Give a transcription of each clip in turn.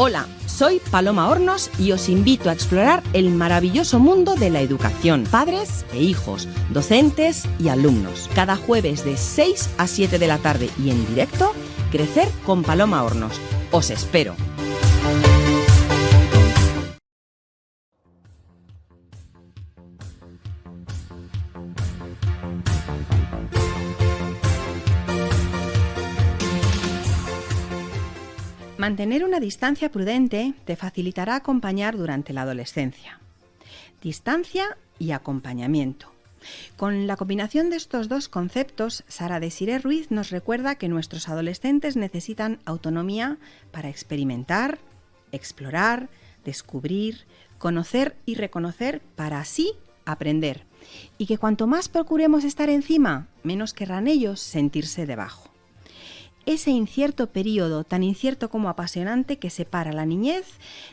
Hola, soy Paloma Hornos y os invito a explorar el maravilloso mundo de la educación, padres e hijos, docentes y alumnos. Cada jueves de 6 a 7 de la tarde y en directo, Crecer con Paloma Hornos. Os espero. Mantener una distancia prudente te facilitará acompañar durante la adolescencia. Distancia y acompañamiento. Con la combinación de estos dos conceptos, Sara Desiré Ruiz nos recuerda que nuestros adolescentes necesitan autonomía para experimentar, explorar, descubrir, conocer y reconocer para así aprender. Y que cuanto más procuremos estar encima, menos querrán ellos sentirse debajo ese incierto periodo, tan incierto como apasionante, que separa la niñez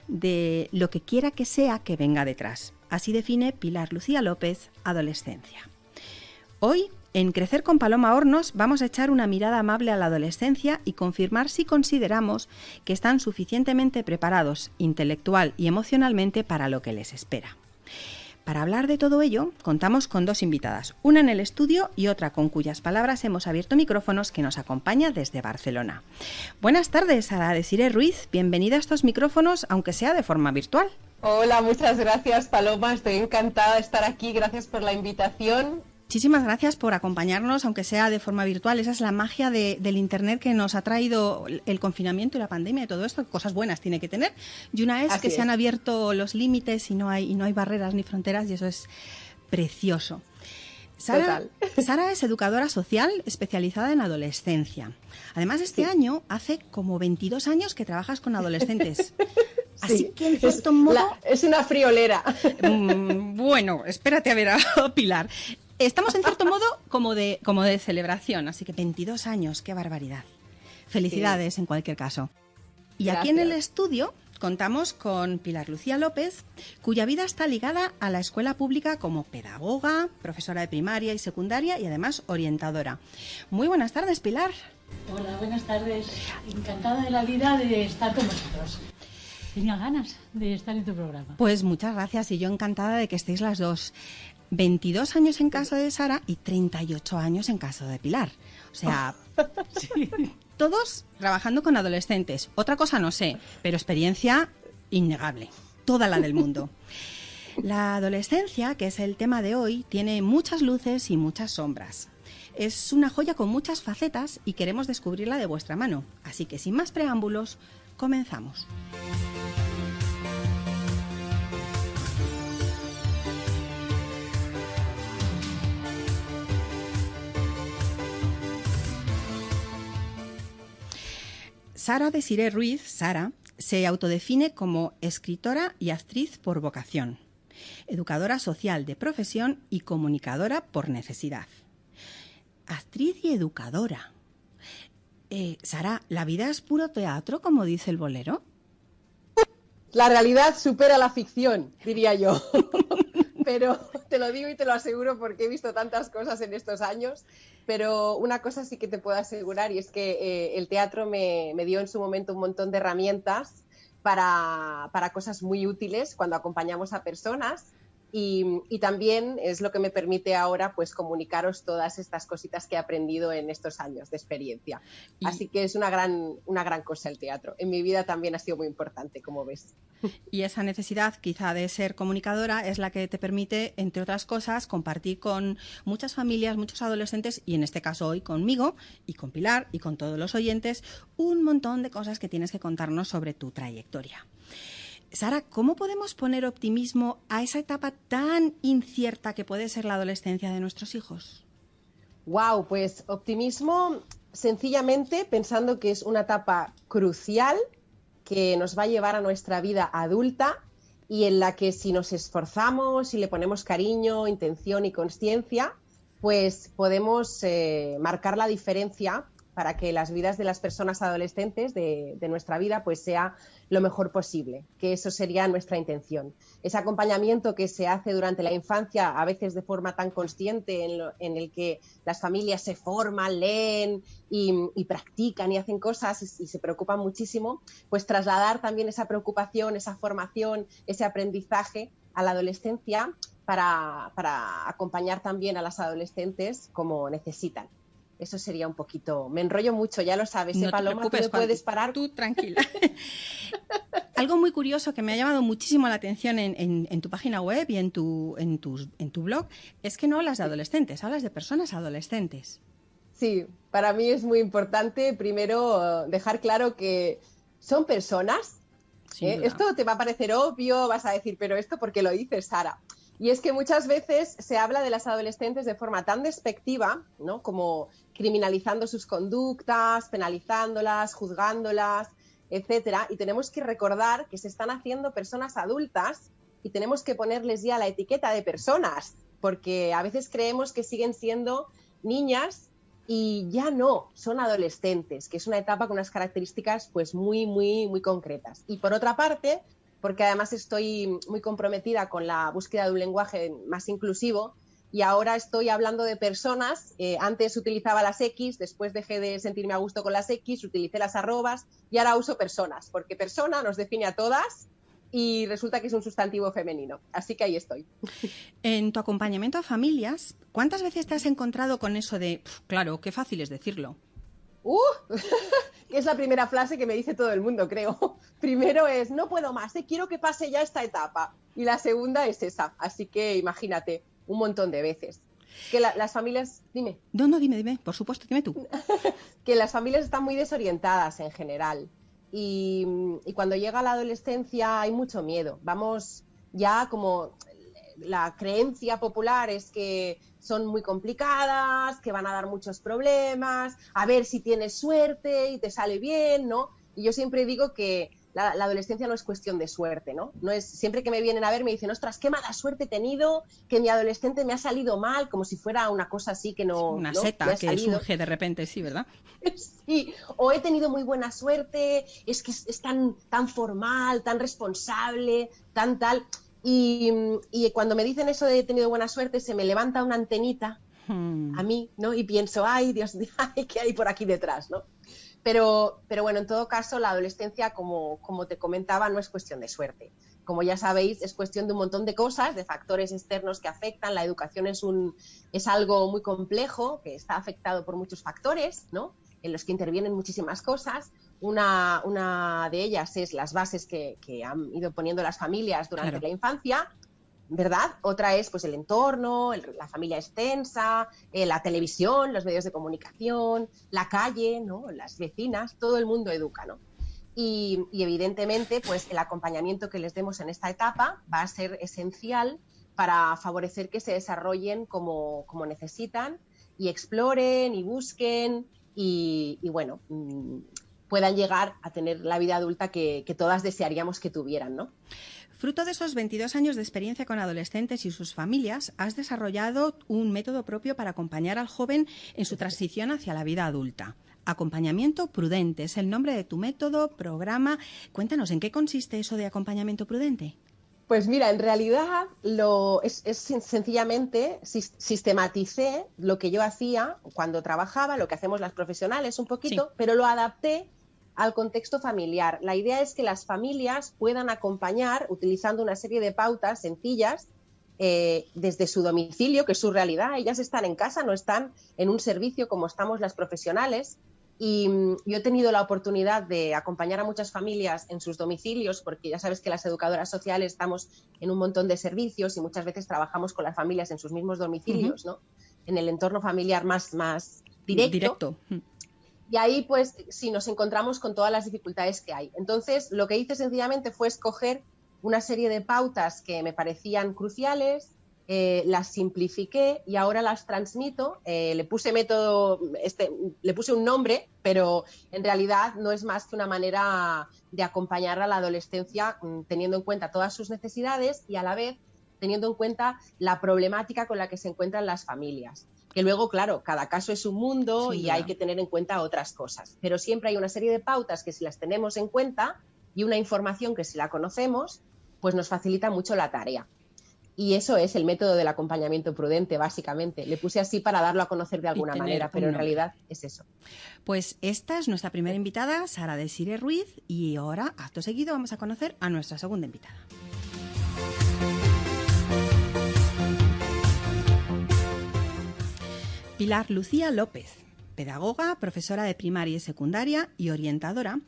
de lo que quiera que sea que venga detrás. Así define Pilar Lucía López, adolescencia. Hoy, en Crecer con Paloma Hornos, vamos a echar una mirada amable a la adolescencia y confirmar si consideramos que están suficientemente preparados intelectual y emocionalmente para lo que les espera. Para hablar de todo ello, contamos con dos invitadas, una en el estudio y otra con cuyas palabras hemos abierto micrófonos que nos acompaña desde Barcelona. Buenas tardes, Sara Desiree Ruiz, bienvenida a estos micrófonos, aunque sea de forma virtual. Hola, muchas gracias Paloma, estoy encantada de estar aquí, gracias por la invitación Muchísimas gracias por acompañarnos, aunque sea de forma virtual. Esa es la magia del Internet que nos ha traído el confinamiento y la pandemia y todo esto. Cosas buenas tiene que tener. Y una es que se han abierto los límites y no, hay, y no hay barreras ni fronteras y eso es precioso. Sara, Sara, es educadora social especializada en adolescencia. Además, este año hace como 22 años que trabajas con adolescentes. Así que, en cierto modo. es una friolera. Mm, bueno, espérate a ver a Pilar. Estamos en cierto modo como de, como de celebración, así que 22 años, qué barbaridad. Felicidades en cualquier caso. Y aquí en el estudio contamos con Pilar Lucía López, cuya vida está ligada a la escuela pública como pedagoga, profesora de primaria y secundaria y además orientadora. Muy buenas tardes, Pilar. Hola, buenas tardes. Encantada de la vida de estar con vosotros. Tenía ganas de estar en tu programa. Pues muchas gracias y yo encantada de que estéis las dos. 22 años en caso de Sara y 38 años en caso de Pilar. O sea, todos trabajando con adolescentes. Otra cosa no sé, pero experiencia innegable. Toda la del mundo. La adolescencia, que es el tema de hoy, tiene muchas luces y muchas sombras. Es una joya con muchas facetas y queremos descubrirla de vuestra mano. Así que sin más preámbulos, comenzamos. Sara Desiree Ruiz, Sara, se autodefine como escritora y actriz por vocación, educadora social de profesión y comunicadora por necesidad. Actriz y educadora. Eh, Sara, ¿la vida es puro teatro, como dice el bolero? La realidad supera la ficción, diría yo. Pero te lo digo y te lo aseguro porque he visto tantas cosas en estos años pero una cosa sí que te puedo asegurar y es que eh, el teatro me, dio en su momento un montón de herramientas para, para, cosas muy útiles cuando acompañamos a personas y, también es lo que me permite ahora pues comunicaros todas estas cositas que he aprendido en estos años de experiencia. Así que es una gran, una gran cosa el teatro. En mi vida también ha sido muy importante, como ves. Y esa necesidad quizá de ser comunicadora es la que te permite, entre otras cosas, compartir con muchas familias, muchos adolescentes y en este caso hoy conmigo y con Pilar y con todos los oyentes un montón de cosas que tienes que contarnos sobre tu trayectoria. Sara, ¿cómo podemos poner optimismo a esa etapa tan incierta que puede ser la adolescencia de nuestros hijos? Wow, pues optimismo sencillamente pensando que es una etapa crucial que nos va a llevar a nuestra vida adulta y en la que si nos esforzamos y le ponemos cariño, intención y conciencia, pues podemos eh, marcar la diferencia para que las vidas de las personas adolescentes de, nuestra vida pues sea lo mejor posible, que eso sería nuestra intención. Ese acompañamiento que se hace durante la infancia, a veces de forma tan consciente, en, el que las familias se forman, leen y, practican y hacen cosas y, se preocupan muchísimo, pues trasladar también esa preocupación, esa formación, ese aprendizaje a la adolescencia para acompañar también a las adolescentes como necesitan. Eso sería un poquito. Me enrollo mucho, ya lo sabes. No ¿eh, Paloma, tú puedes parar. Tú tranquila. Algo muy curioso que me ha llamado muchísimo la atención en, tu página web y en tu, en, en tu blog es que no hablas de adolescentes, hablas de personas adolescentes. Sí, para mí es muy importante primero dejar claro que son personas. ¿eh? Esto te va a parecer obvio, vas a decir, pero esto porque lo dices, Sara. Y es que muchas veces se habla de las adolescentes de forma tan despectiva, ¿no? Como criminalizando sus conductas, penalizándolas, juzgándolas, etcétera. Y tenemos que recordar que se están haciendo personas adultas y tenemos que ponerles ya la etiqueta de personas, porque a veces creemos que siguen siendo niñas y ya no, son adolescentes, que es una etapa con unas características pues muy, muy, muy concretas. Y por otra parte, porque además estoy muy comprometida con la búsqueda de un lenguaje más inclusivo y ahora estoy hablando de personas. Eh, antes utilizaba las X, después dejé de sentirme a gusto con las X, utilicé las arrobas y ahora uso personas, porque persona nos define a todas y resulta que es un sustantivo femenino. Así que ahí estoy. En tu acompañamiento a familias, ¿cuántas veces te has encontrado con eso de, claro, qué fácil es decirlo? ¡Uh! es la primera frase que me dice todo el mundo, creo. Primero es, no puedo más, ¿eh? quiero que pase ya esta etapa. Y la segunda es esa. Así que imagínate, un montón de veces. Que las familias, dime. No, no, dime, dime, por supuesto, dime tú. que las familias están muy desorientadas en general. Y, y cuando llega la adolescencia hay mucho miedo. Vamos ya como la creencia popular es que son muy complicadas, que van a dar muchos problemas, a ver si tienes suerte y te sale bien, ¿no? Y yo siempre digo que la, adolescencia no es cuestión de suerte, ¿no? No es siempre que me vienen a ver me dicen, ostras, qué mala suerte he tenido, que mi adolescente me ha salido mal, como si fuera una cosa así que no. Una seta que surge de repente, sí, ¿verdad? sí, o he tenido muy buena suerte, es que es, tan, tan formal, tan responsable, tan tal. Y, cuando me dicen eso de he tenido buena suerte, se me levanta una antenita hmm. a mí, ¿no? Y pienso, ay, Dios, ay, ¿qué hay por aquí detrás, ¿no? Pero, pero bueno, en todo caso, la adolescencia, como, como te comentaba, no es cuestión de suerte. Como ya sabéis, es cuestión de un montón de cosas, de factores externos que afectan. La educación es, un, es algo muy complejo, que está afectado por muchos factores, ¿no? en los que intervienen muchísimas cosas. Una, una de ellas es las bases que, han ido poniendo las familias durante la infancia, ¿verdad? Otra es pues el entorno, la familia extensa, eh, la televisión, los medios de comunicación, la calle, ¿no? Las vecinas, todo el mundo educa, ¿no? Y, evidentemente, pues el acompañamiento que les demos en esta etapa va a ser esencial para favorecer que se desarrollen como, como necesitan y exploren y busquen y, bueno, mm, puedan llegar a tener la vida adulta que, todas desearíamos que tuvieran, ¿no? Fruto de esos 22 años de experiencia con adolescentes y sus familias, has desarrollado un método propio para acompañar al joven en su transición hacia la vida adulta. Acompañamiento prudente es el nombre de tu método, programa. Cuéntanos, ¿en qué consiste eso de acompañamiento prudente? Pues mira, en realidad lo, es, sencillamente sistematicé lo que yo hacía cuando trabajaba, lo que hacemos las profesionales un poquito, pero lo adapté al contexto familiar. La idea es que las familias puedan acompañar utilizando una serie de pautas sencillas eh, desde su domicilio, que es su realidad. Ellas están en casa, no están en un servicio como estamos las profesionales. Y mm, yo he tenido la oportunidad de acompañar a muchas familias en sus domicilios, porque ya sabes que las educadoras sociales estamos en un montón de servicios y muchas veces trabajamos con las familias en sus mismos domicilios, ¿no? En el entorno familiar más, más directo. Y ahí, pues, sí, nos encontramos con todas las dificultades que hay. Entonces, lo que hice sencillamente fue escoger una serie de pautas que me parecían cruciales, eh, las simplifiqué y ahora las transmito. Eh, le puse método, este, le puse un nombre, pero en realidad no es más que una manera de acompañar a la adolescencia mm, teniendo en cuenta todas sus necesidades y a la vez teniendo en cuenta la problemática con la que se encuentran las familias. Que luego, claro, cada caso es un mundo y hay que tener en cuenta otras cosas. Pero siempre hay una serie de pautas que si las tenemos en cuenta y una información que si la conocemos, pues nos facilita mucho la tarea. Y eso es el método del acompañamiento prudente, básicamente. Le puse así para darlo a conocer de alguna manera, pero en realidad es eso. Pues esta es nuestra primera invitada, Sara Desire Ruiz, y ahora, acto seguido, vamos a conocer a nuestra segunda invitada. Pilar Lucía López, pedagoga, profesora de primaria y secundaria y orientadora,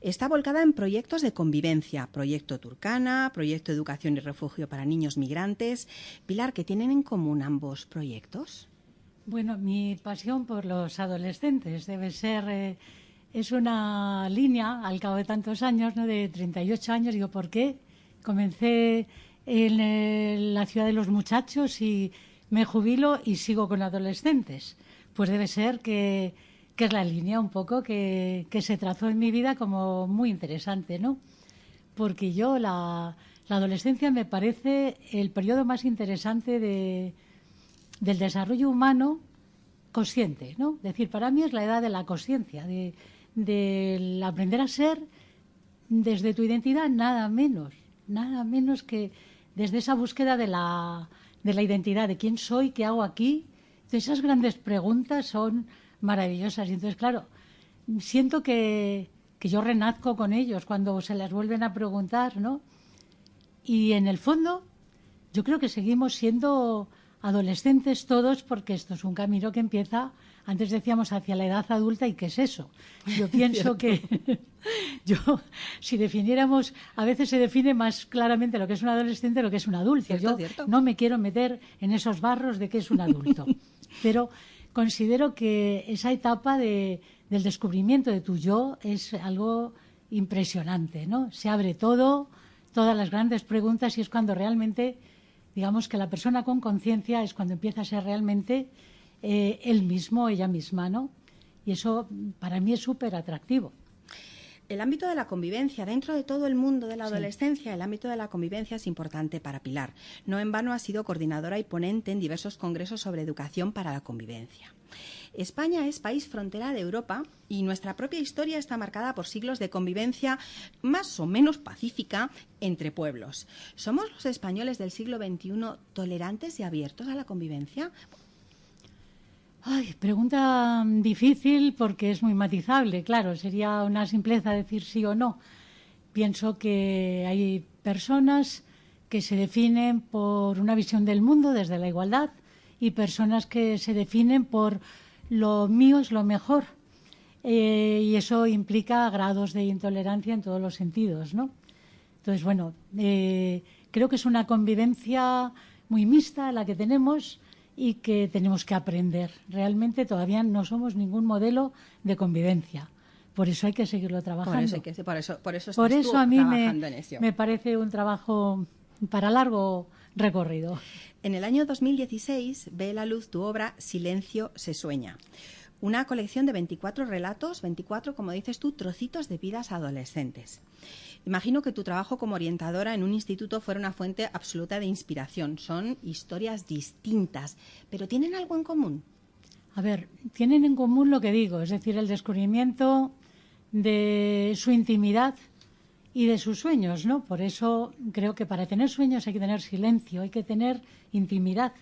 está volcada en proyectos de convivencia, proyecto Turcana, proyecto Educación y Refugio para Niños Migrantes. Pilar, ¿qué tienen en común ambos proyectos? Bueno, mi pasión por los adolescentes debe ser, eh, es una línea al cabo de tantos años, ¿no? de 38 años, digo, ¿por qué? Comencé en eh, la ciudad de los muchachos y me jubilo y sigo con adolescentes. Pues debe ser que es la línea un poco que, se trazó en mi vida como muy interesante, ¿no? Porque yo, la, adolescencia me parece el periodo más interesante de, del desarrollo humano consciente, ¿no? Es decir, para mí es la edad de la conciencia, de, de aprender a ser desde tu identidad nada menos, nada menos que desde esa búsqueda de la, de la identidad, de quién soy, qué hago aquí. esas grandes preguntas son maravillosas. Y entonces, claro, siento que, que yo renazco con ellos cuando se las vuelven a preguntar, ¿no? Y en el fondo, yo creo que seguimos siendo adolescentes todos porque esto es un camino que empieza, antes decíamos, hacia la edad adulta y qué es eso. Yo pienso que yo, si definiéramos, a veces se define más claramente lo que es un adolescente lo que es un adulto. yo no me quiero meter en esos barros de qué es un adulto. Pero considero que esa etapa de, del descubrimiento de tu yo es algo impresionante, ¿no? Se abre todo, todas las grandes preguntas y es cuando realmente, digamos que la persona con conciencia es cuando empieza a ser realmente eh, él mismo, ella misma, ¿no? Y eso para mí es súper atractivo el ámbito de la convivencia, dentro de todo el mundo de la adolescencia, el ámbito de la convivencia es importante para Pilar. No en vano ha sido coordinadora y ponente en diversos congresos sobre educación para la convivencia. España es país frontera de Europa y nuestra propia historia está marcada por siglos de convivencia más o menos pacífica entre pueblos. ¿Somos los españoles del siglo XXI tolerantes y abiertos a la convivencia? Ay, pregunta difícil porque es muy matizable, claro, sería una simpleza decir sí o no. Pienso que hay personas que se definen por una visión del mundo desde la igualdad y personas que se definen por lo mío es lo mejor. Eh, y eso implica grados de intolerancia en todos los sentidos, ¿no? Entonces, bueno, eh, creo que es una convivencia muy mixta la que tenemos y que tenemos que aprender. Realmente todavía no somos ningún modelo de convivencia. Por eso hay que seguirlo trabajando. Por eso, por eso, por eso, a mí me, parece un trabajo para largo recorrido. En el año 2016 ve la luz tu obra Silencio se sueña. Una colección de 24 relatos, 24, como dices tú, trocitos de vidas adolescentes. Imagino que tu trabajo como orientadora en un instituto fuera una fuente absoluta de inspiración. Son historias distintas, pero ¿tienen algo en común? A ver, tienen en común lo que digo, es decir, el descubrimiento de su intimidad y de sus sueños, ¿no? Por eso creo que para tener sueños hay que tener silencio, hay que tener intimidad,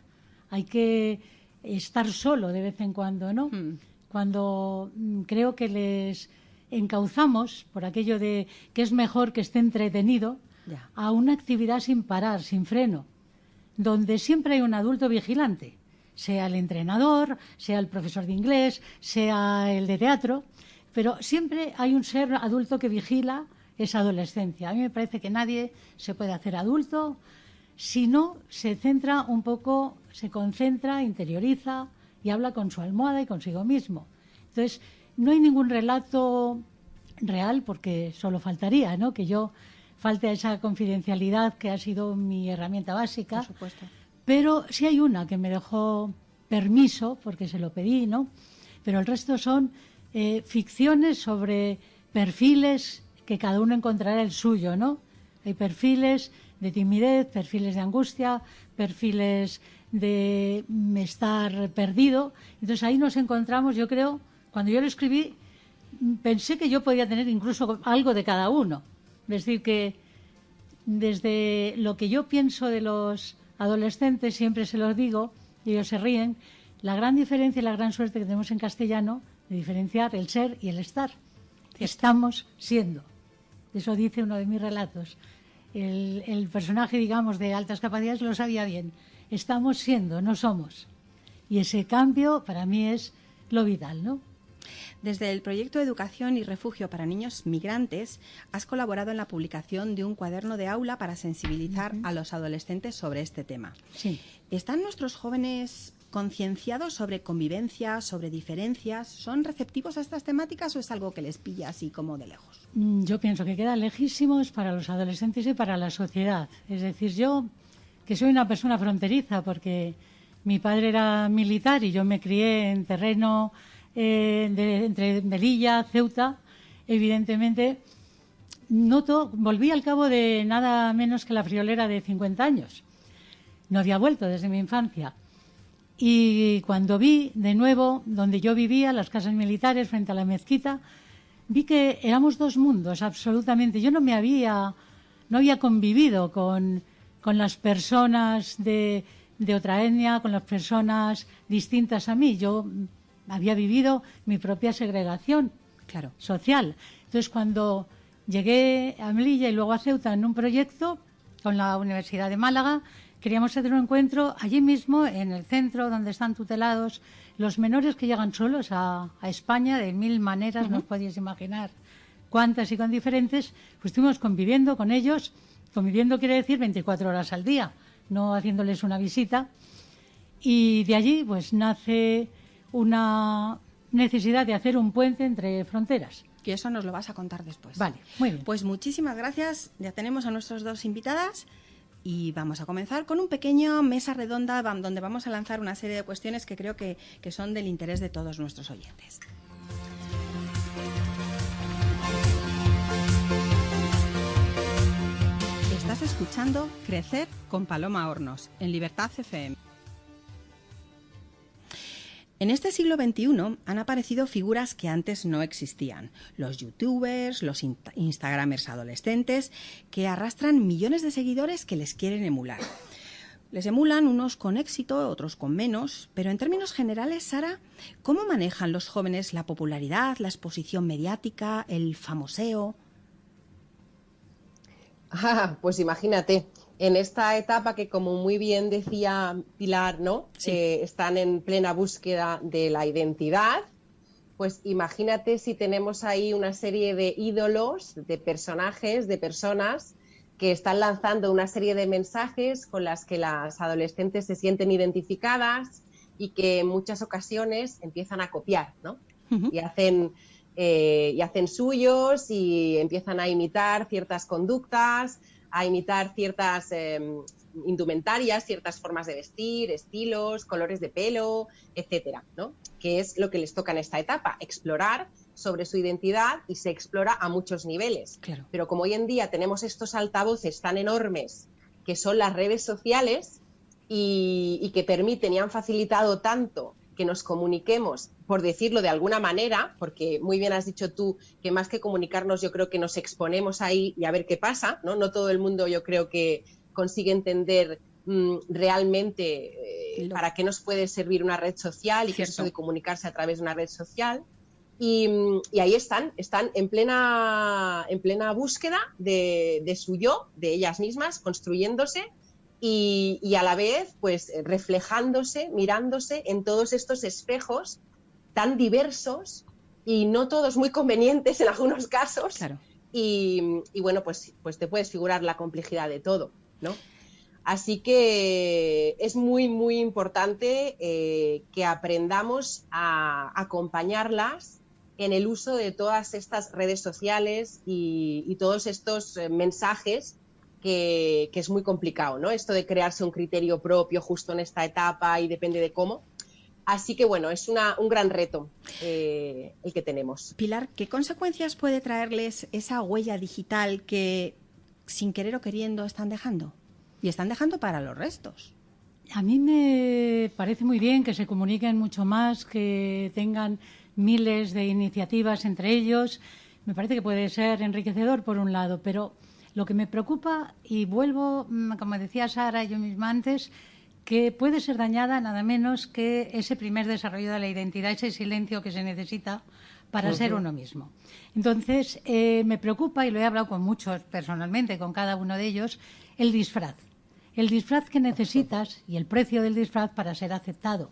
hay que estar solo de vez en cuando, ¿no? Hmm. Cuando mm, creo que les encauzamos por aquello de que es mejor que esté entretenido a una actividad sin parar, sin freno, donde siempre hay un adulto vigilante, sea el entrenador, sea el profesor de inglés, sea el de teatro, pero siempre hay un ser adulto que vigila esa adolescencia. A mí me parece que nadie se puede hacer adulto si no se centra un poco, se concentra, interioriza y habla con su almohada y consigo mismo. Entonces, no hay ningún relato real porque solo faltaría, ¿no? Que yo falte a esa confidencialidad que ha sido mi herramienta básica. Por supuesto. Pero sí hay una que me dejó permiso porque se lo pedí, ¿no? Pero el resto son eh, ficciones sobre perfiles que cada uno encontrará el suyo, ¿no? Hay perfiles de timidez, perfiles de angustia, perfiles de estar perdido. Entonces ahí nos encontramos, yo creo, cuando yo lo escribí, pensé que yo podía tener incluso algo de cada uno. Es decir, que desde lo que yo pienso de los adolescentes, siempre se los digo, y ellos se ríen, la gran diferencia y la gran suerte que tenemos en castellano de diferenciar el ser y el estar. Estamos siendo. Eso dice uno de mis relatos. El, el personaje, digamos, de altas capacidades lo sabía bien. Estamos siendo, no somos. Y ese cambio para mí es lo vital, ¿no? Desde el proyecto Educación y Refugio para Niños Migrantes, has colaborado en la publicación de un cuaderno de aula para sensibilizar a los adolescentes sobre este tema. Sí. ¿Están nuestros jóvenes concienciados sobre convivencia, sobre diferencias? ¿Son receptivos a estas temáticas o es algo que les pilla así como de lejos? Mm, yo pienso que queda lejísimos para los adolescentes y para la sociedad. Es decir, yo que soy una persona fronteriza porque mi padre era militar y yo me crié en terreno eh, entre Melilla, Ceuta, evidentemente noto, volví al cabo de nada menos que la friolera de 50 años. No había vuelto desde mi infancia. Y cuando vi de nuevo donde yo vivía, las casas militares frente a la mezquita, vi que éramos dos mundos, absolutamente. Yo no me había, no había convivido con, con las personas de, de otra etnia, con las personas distintas a mí. Yo había vivido mi propia segregación claro. social. Entonces, cuando llegué a Melilla y luego a Ceuta en un proyecto con la Universidad de Málaga, queríamos hacer un encuentro allí mismo, en el centro, donde están tutelados los menores que llegan solos a, España de mil maneras, no os podéis imaginar cuántas y con diferentes, pues estuvimos conviviendo con ellos. Conviviendo quiere decir 24 horas al día, no haciéndoles una visita. Y de allí, pues nace una necesidad de hacer un puente entre fronteras. Y eso nos lo vas a contar después. Vale, muy bien. Pues muchísimas gracias. Ya tenemos a nuestras dos invitadas y vamos a comenzar con un pequeño mesa redonda donde vamos a lanzar una serie de cuestiones que creo que, que son del interés de todos nuestros oyentes. Estás escuchando Crecer con Paloma Hornos en Libertad FM. En este siglo XXI han aparecido figuras que antes no existían. Los youtubers, los instagramers adolescentes, que arrastran millones de seguidores que les quieren emular. Les emulan unos con éxito, otros con menos, pero en términos generales, Sara, ¿cómo manejan los jóvenes la popularidad, la exposición mediática, el famoseo? Ah, pues imagínate, en esta etapa que, como muy bien decía Pilar, ¿no? Eh, están en plena búsqueda de la identidad. Pues imagínate si tenemos ahí una serie de ídolos, de personajes, de personas que están lanzando una serie de mensajes con las que las adolescentes se sienten identificadas y que en muchas ocasiones empiezan a copiar, ¿no? Y hacen eh, y hacen suyos y empiezan a imitar ciertas conductas, a imitar ciertas em, indumentarias, ciertas formas de vestir, estilos, colores de pelo, etcétera, ¿no? Que es lo que les toca en esta etapa, explorar sobre su identidad y se explora a muchos niveles. Claro. Pero como hoy en día tenemos estos altavoces tan enormes que son las redes sociales y, y que permiten y han facilitado tanto que nos comuniquemos, por decirlo de alguna manera, porque muy bien has dicho tú que más que comunicarnos yo creo que nos exponemos ahí y a ver qué pasa, ¿no? No todo el mundo yo creo que consigue entender mm, realmente eh, para qué nos puede servir una red social y qué es eso de comunicarse a través de una red social. Y, ahí están, están en plena, en plena búsqueda de, de su yo, de ellas mismas, construyéndose y, a la vez, pues reflejándose, mirándose en todos estos espejos tan diversos y no todos muy convenientes en algunos casos. Y, bueno, pues, pues te puedes figurar la complejidad de todo, ¿no? Así que es muy, muy importante eh, que aprendamos a acompañarlas en el uso de todas estas redes sociales y, todos estos eh, mensajes que, es muy complicado, ¿no? Esto de crearse un criterio propio justo en esta etapa y depende de cómo. Así que bueno, es un gran reto eh, el que tenemos. Pilar, ¿qué consecuencias puede traerles esa huella digital que sin querer o queriendo están dejando. Y están dejando para los restos. A mí me parece muy bien que se comuniquen mucho más, que tengan miles de iniciativas entre ellos. Me parece que puede ser enriquecedor por un lado, pero lo que me preocupa, y vuelvo, mm, como decía Sara yo misma antes, que puede ser dañada nada menos que ese primer desarrollo de la identidad, ese silencio que se necesita para ser uno mismo. Entonces, eh, me preocupa, y lo he hablado con muchos personalmente, con cada uno de ellos, el disfraz. El disfraz que necesitas y el precio del disfraz para ser aceptado.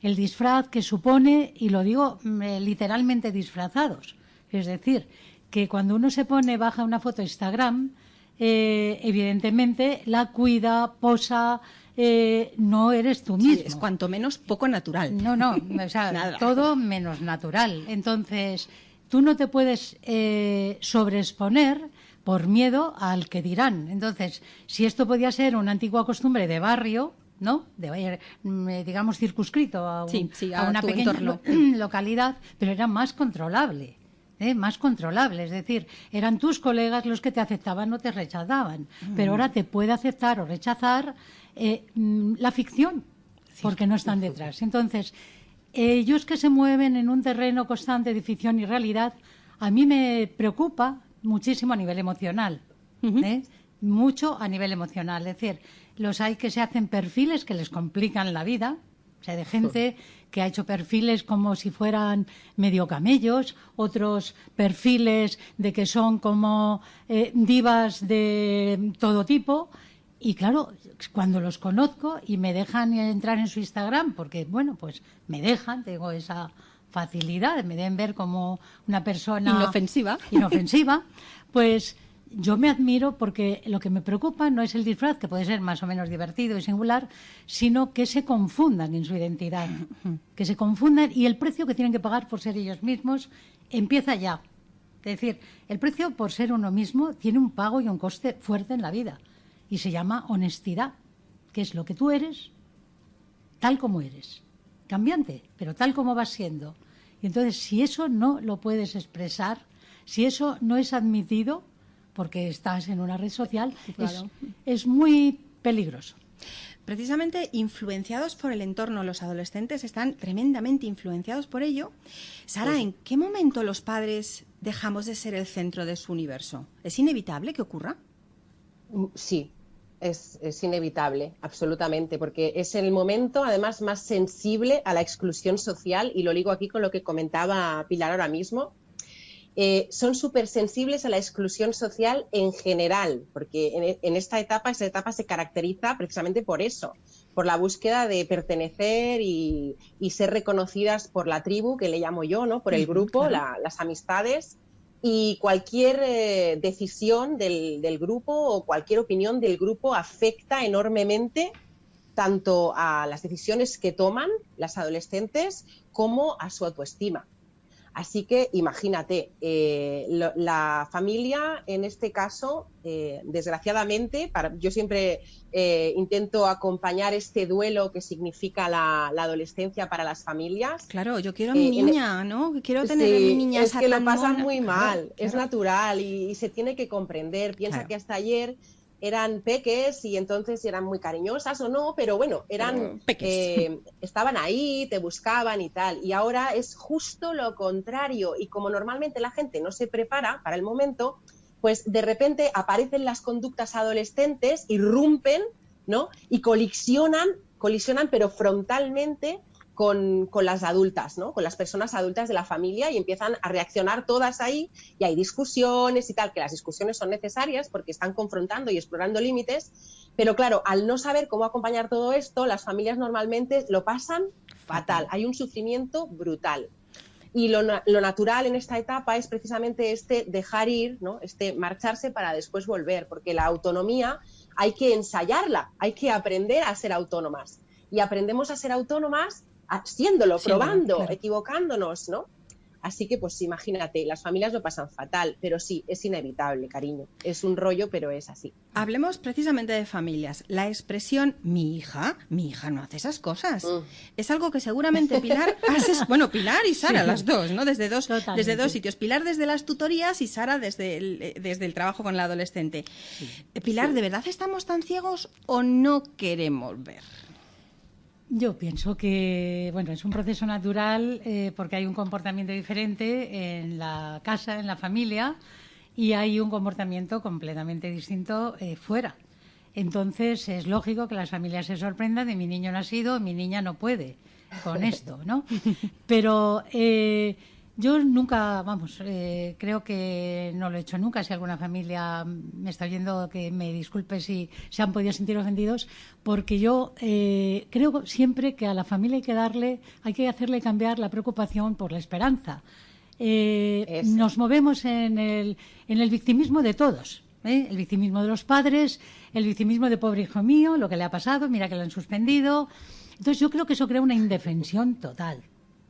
El disfraz que supone, y lo digo mm, eh, literalmente disfrazados, es decir, que cuando uno se pone, baja una foto a Instagram, eh, evidentemente la cuida, posa, eh, no eres tú mismo. es cuanto menos poco natural. No, no, o sea, todo menos natural. Entonces, tú no te puedes eh, sobreexponer por miedo al que dirán. Entonces, si esto podía ser una antigua costumbre de barrio, ¿no? De, mm, digamos, circunscrito a, una pequeña localidad, pero era más controlable. ¿Eh? más controlable. Es decir, eran tus colegas los que te aceptaban o te rechazaban. Pero ahora te puede aceptar o rechazar eh, mm, la ficción, porque no están detrás. Entonces, ellos que se mueven en un terreno constante de ficción y realidad, a mí me preocupa muchísimo a nivel emocional. ¿eh? Mucho a nivel emocional. Es decir, los hay que se hacen perfiles que les complican la vida. O sea, de gente que ha hecho perfiles como si fueran medio camellos, otros perfiles de que son como eh, divas de todo tipo. Y claro, cuando los conozco y me dejan entrar en su Instagram, porque bueno, pues me dejan, tengo esa facilidad, me deben ver como una persona inofensiva, inofensiva pues yo me admiro porque lo que me preocupa no es el disfraz, que puede ser más o menos divertido y singular, sino que se confundan en su identidad, que se confundan y el precio que tienen que pagar por ser ellos mismos empieza ya. Es decir, el precio por ser uno mismo tiene un pago y un coste fuerte en la vida y se llama honestidad, que es lo que tú eres, tal como eres, cambiante, pero tal como vas siendo. Y entonces, si eso no lo puedes expresar, si eso no es admitido, porque estás en una red social, es, muy peligroso. Precisamente influenciados por el entorno, los adolescentes están tremendamente influenciados por ello. Sara, ¿en qué momento los padres dejamos de ser el centro de su universo? ¿Es inevitable que ocurra? Mm, sí, es, es, inevitable, absolutamente, porque es el momento, además, más sensible a la exclusión social, y lo digo aquí con lo que comentaba Pilar ahora mismo. Eh, son súper sensibles a la exclusión social en general, porque en, esta etapa, esta etapa se caracteriza precisamente por eso, por la búsqueda de pertenecer y, ser reconocidas por la tribu, que le llamo yo, ¿no? por el grupo, las amistades, y cualquier eh, decisión del, del, grupo o cualquier opinión del grupo afecta enormemente tanto a las decisiones que toman las adolescentes como a su autoestima. Así que imagínate, eh, la familia en este caso, eh, desgraciadamente, para, yo siempre eh, intento acompañar este duelo que significa la, adolescencia para las familias. Claro, yo quiero a mi niña, ¿no? Quiero tener a mi niña. Es que lo pasan muy mal, es natural y, se tiene que comprender. Piensa que hasta ayer eran peques y entonces eran muy cariñosas o no, pero bueno, eran eh, estaban ahí, te buscaban y tal. Y ahora es justo lo contrario. Y como normalmente la gente no se prepara para el momento, pues de repente aparecen las conductas adolescentes, irrumpen, ¿no? Y colisionan, colisionan, pero frontalmente con, las adultas, ¿no? con las personas adultas de la familia y empiezan a reaccionar todas ahí y hay discusiones y tal, que las discusiones son necesarias porque están confrontando y explorando límites, pero claro, al no saber cómo acompañar todo esto, las familias normalmente lo pasan fatal, hay un sufrimiento brutal. Y lo, lo, natural en esta etapa es precisamente este dejar ir, ¿no? este marcharse para después volver, porque la autonomía hay que ensayarla, hay que aprender a ser autónomas. Y aprendemos a ser autónomas haciéndolo, probando, equivocándonos, ¿no? Así que, pues imagínate, las familias lo pasan fatal, pero sí, es inevitable, cariño. Es un rollo, pero es así. Hablemos precisamente de familias. La expresión mi hija, mi hija no hace esas cosas. Mm. Es algo que seguramente Pilar haces, bueno, Pilar y Sara, las dos, ¿no? Desde dos, desde dos sitios. Pilar desde las tutorías y Sara desde el, eh, desde el trabajo con el adolescente. Pilar, ¿de verdad estamos tan ciegos o no queremos ver? Yo pienso que bueno es un proceso natural eh, porque hay un comportamiento diferente en la casa, en la familia y hay un comportamiento completamente distinto eh, fuera. Entonces es lógico que las familias se sorprendan de mi niño no ha sido, mi niña no puede con esto, ¿no? Pero eh, yo nunca, vamos, eh, creo que no lo he hecho nunca. Si alguna familia me está oyendo, que me disculpe si se han podido sentir ofendidos, porque yo eh, creo siempre que a la familia hay que darle, hay que hacerle cambiar la preocupación por la esperanza. Eh, nos movemos en el, en el victimismo de todos. El victimismo de los padres, el victimismo de pobre hijo mío, lo que le ha pasado, mira que lo han suspendido. Entonces yo creo que eso crea una indefensión total.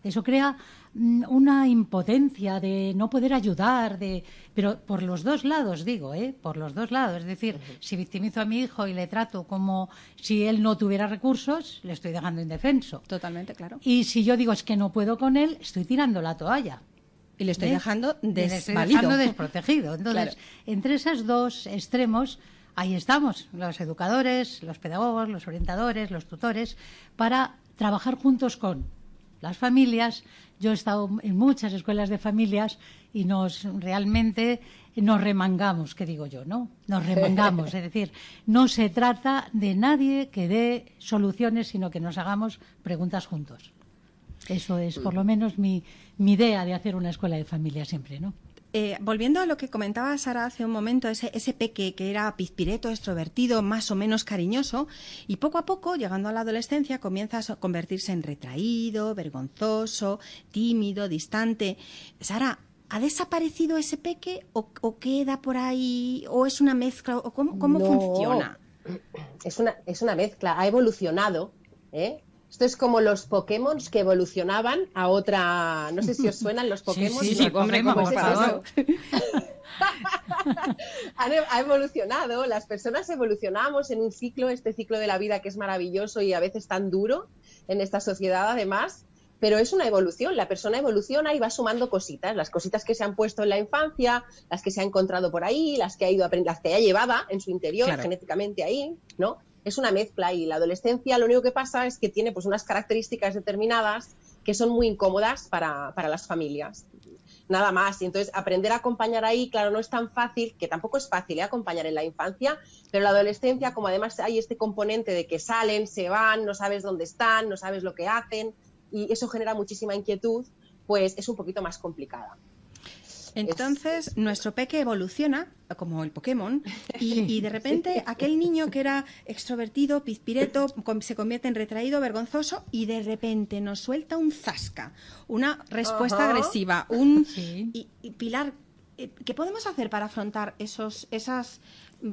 Eso crea mm, una impotencia de no poder ayudar, de, pero por los dos lados, digo, ¿eh? por los dos lados. Es decir, si victimizo a mi hijo y le trato como si él no tuviera recursos, le estoy dejando indefenso. Totalmente, claro. Y si yo digo es que no puedo con él, estoy tirando la toalla. Y le estoy ¿Eh? dejando Y le estoy desvalido. dejando desprotegido. Entonces, Claro. entre esos dos extremos, ahí estamos, los educadores, los pedagogos, los orientadores, los tutores, para trabajar juntos con las familias. Yo he estado en muchas escuelas de familias y nos realmente nos remangamos, que digo yo, ¿no? Nos remangamos, es decir, no se trata de nadie que dé soluciones, sino que nos hagamos preguntas juntos. Eso es, por lo menos, mi, mi idea de hacer una escuela de familia siempre, ¿no? Eh, volviendo a lo que comentaba Sara hace un momento, ese, ese peque que era pizpireto, extrovertido, más o menos cariñoso, y poco a poco, llegando a la adolescencia, comienza a convertirse en retraído, vergonzoso, tímido, distante. Sara, ¿ha desaparecido ese peque o, o queda por ahí? ¿O es una mezcla? ¿O cómo, cómo No. funciona? Es una, es una mezcla, ha evolucionado. ¿eh? Esto es como los Pokémon que evolucionaban a otra. No sé si os suenan los Pokémon. sí, ¿no? sí, hombre, por es favor. e- ha evolucionado, las personas evolucionamos en un ciclo, este ciclo de la vida que es maravilloso y a veces tan duro en esta sociedad además, pero es una evolución, la persona evoluciona y va sumando cositas, las cositas que se han puesto en la infancia, las que se ha encontrado por ahí, las que ha ido aprendiendo, las que ya llevaba en su interior Claro. genéticamente ahí, ¿no? Es una mezcla y la adolescencia lo único que pasa es que tiene pues unas características determinadas que son muy incómodas para, para las familias nada más. Y entonces aprender a acompañar ahí, claro, no es tan fácil, que tampoco es fácil ¿eh? acompañar en la infancia, pero la adolescencia, como además hay este componente de que salen, se van, no sabes dónde están, no sabes lo que hacen, y eso genera muchísima inquietud, pues es un poquito más complicada. Entonces, nuestro peque evoluciona, como el Pokémon, y, y de repente aquel niño que era extrovertido, pizpireto, com- se convierte en retraído, vergonzoso, y de repente nos suelta un zasca, una respuesta agresiva, un... Sí. Y, y, Pilar, eh, ¿qué podemos hacer para afrontar esos, esas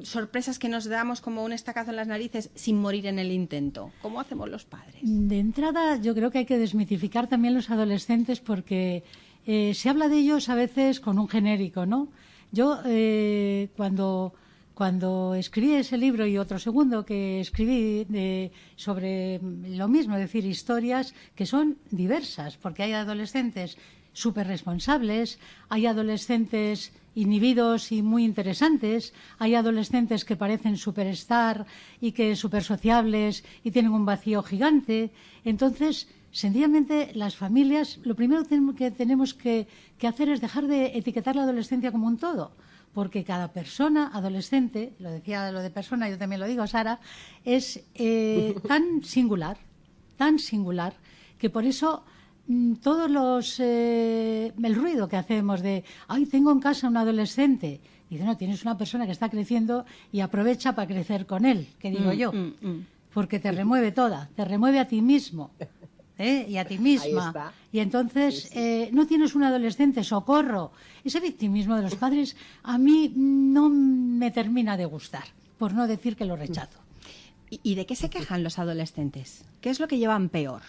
sorpresas que nos damos como un estacazo en las narices sin morir en el intento? ¿Cómo hacemos los padres? De entrada, yo creo que hay que desmitificar también los adolescentes porque eh, se habla de ellos a veces con un genérico, ¿no? Yo, eh, cuando, cuando escribí ese libro y otro segundo que escribí de- sobre lo mismo, es decir, historias que son diversas, porque hay adolescentes súper responsables, hay adolescentes inhibidos y muy interesantes, hay adolescentes que parecen superstar y que súper sociables y tienen un vacío gigante. Entonces, sencillamente, las familias, lo primero que tenemos que, que hacer es dejar de etiquetar la adolescencia como un todo porque cada persona adolescente, lo decía lo de persona, yo también lo digo, Sara, es eh, tan singular, tan singular, que por eso mm, todos los eh, el ruido que hacemos de ay tengo en casa un adolescente dice no tienes una persona que está creciendo y aprovecha para crecer con él que digo Mm, yo mm, mm. porque te remueve toda te remueve a ti mismo ¿eh? y a ti misma está. y entonces eh, no tienes un adolescente socorro ese victimismo de los padres a mí no me termina de gustar por no decir que lo rechazo ¿Y, y de qué se quejan los adolescentes? ¿Qué es lo que llevan peor?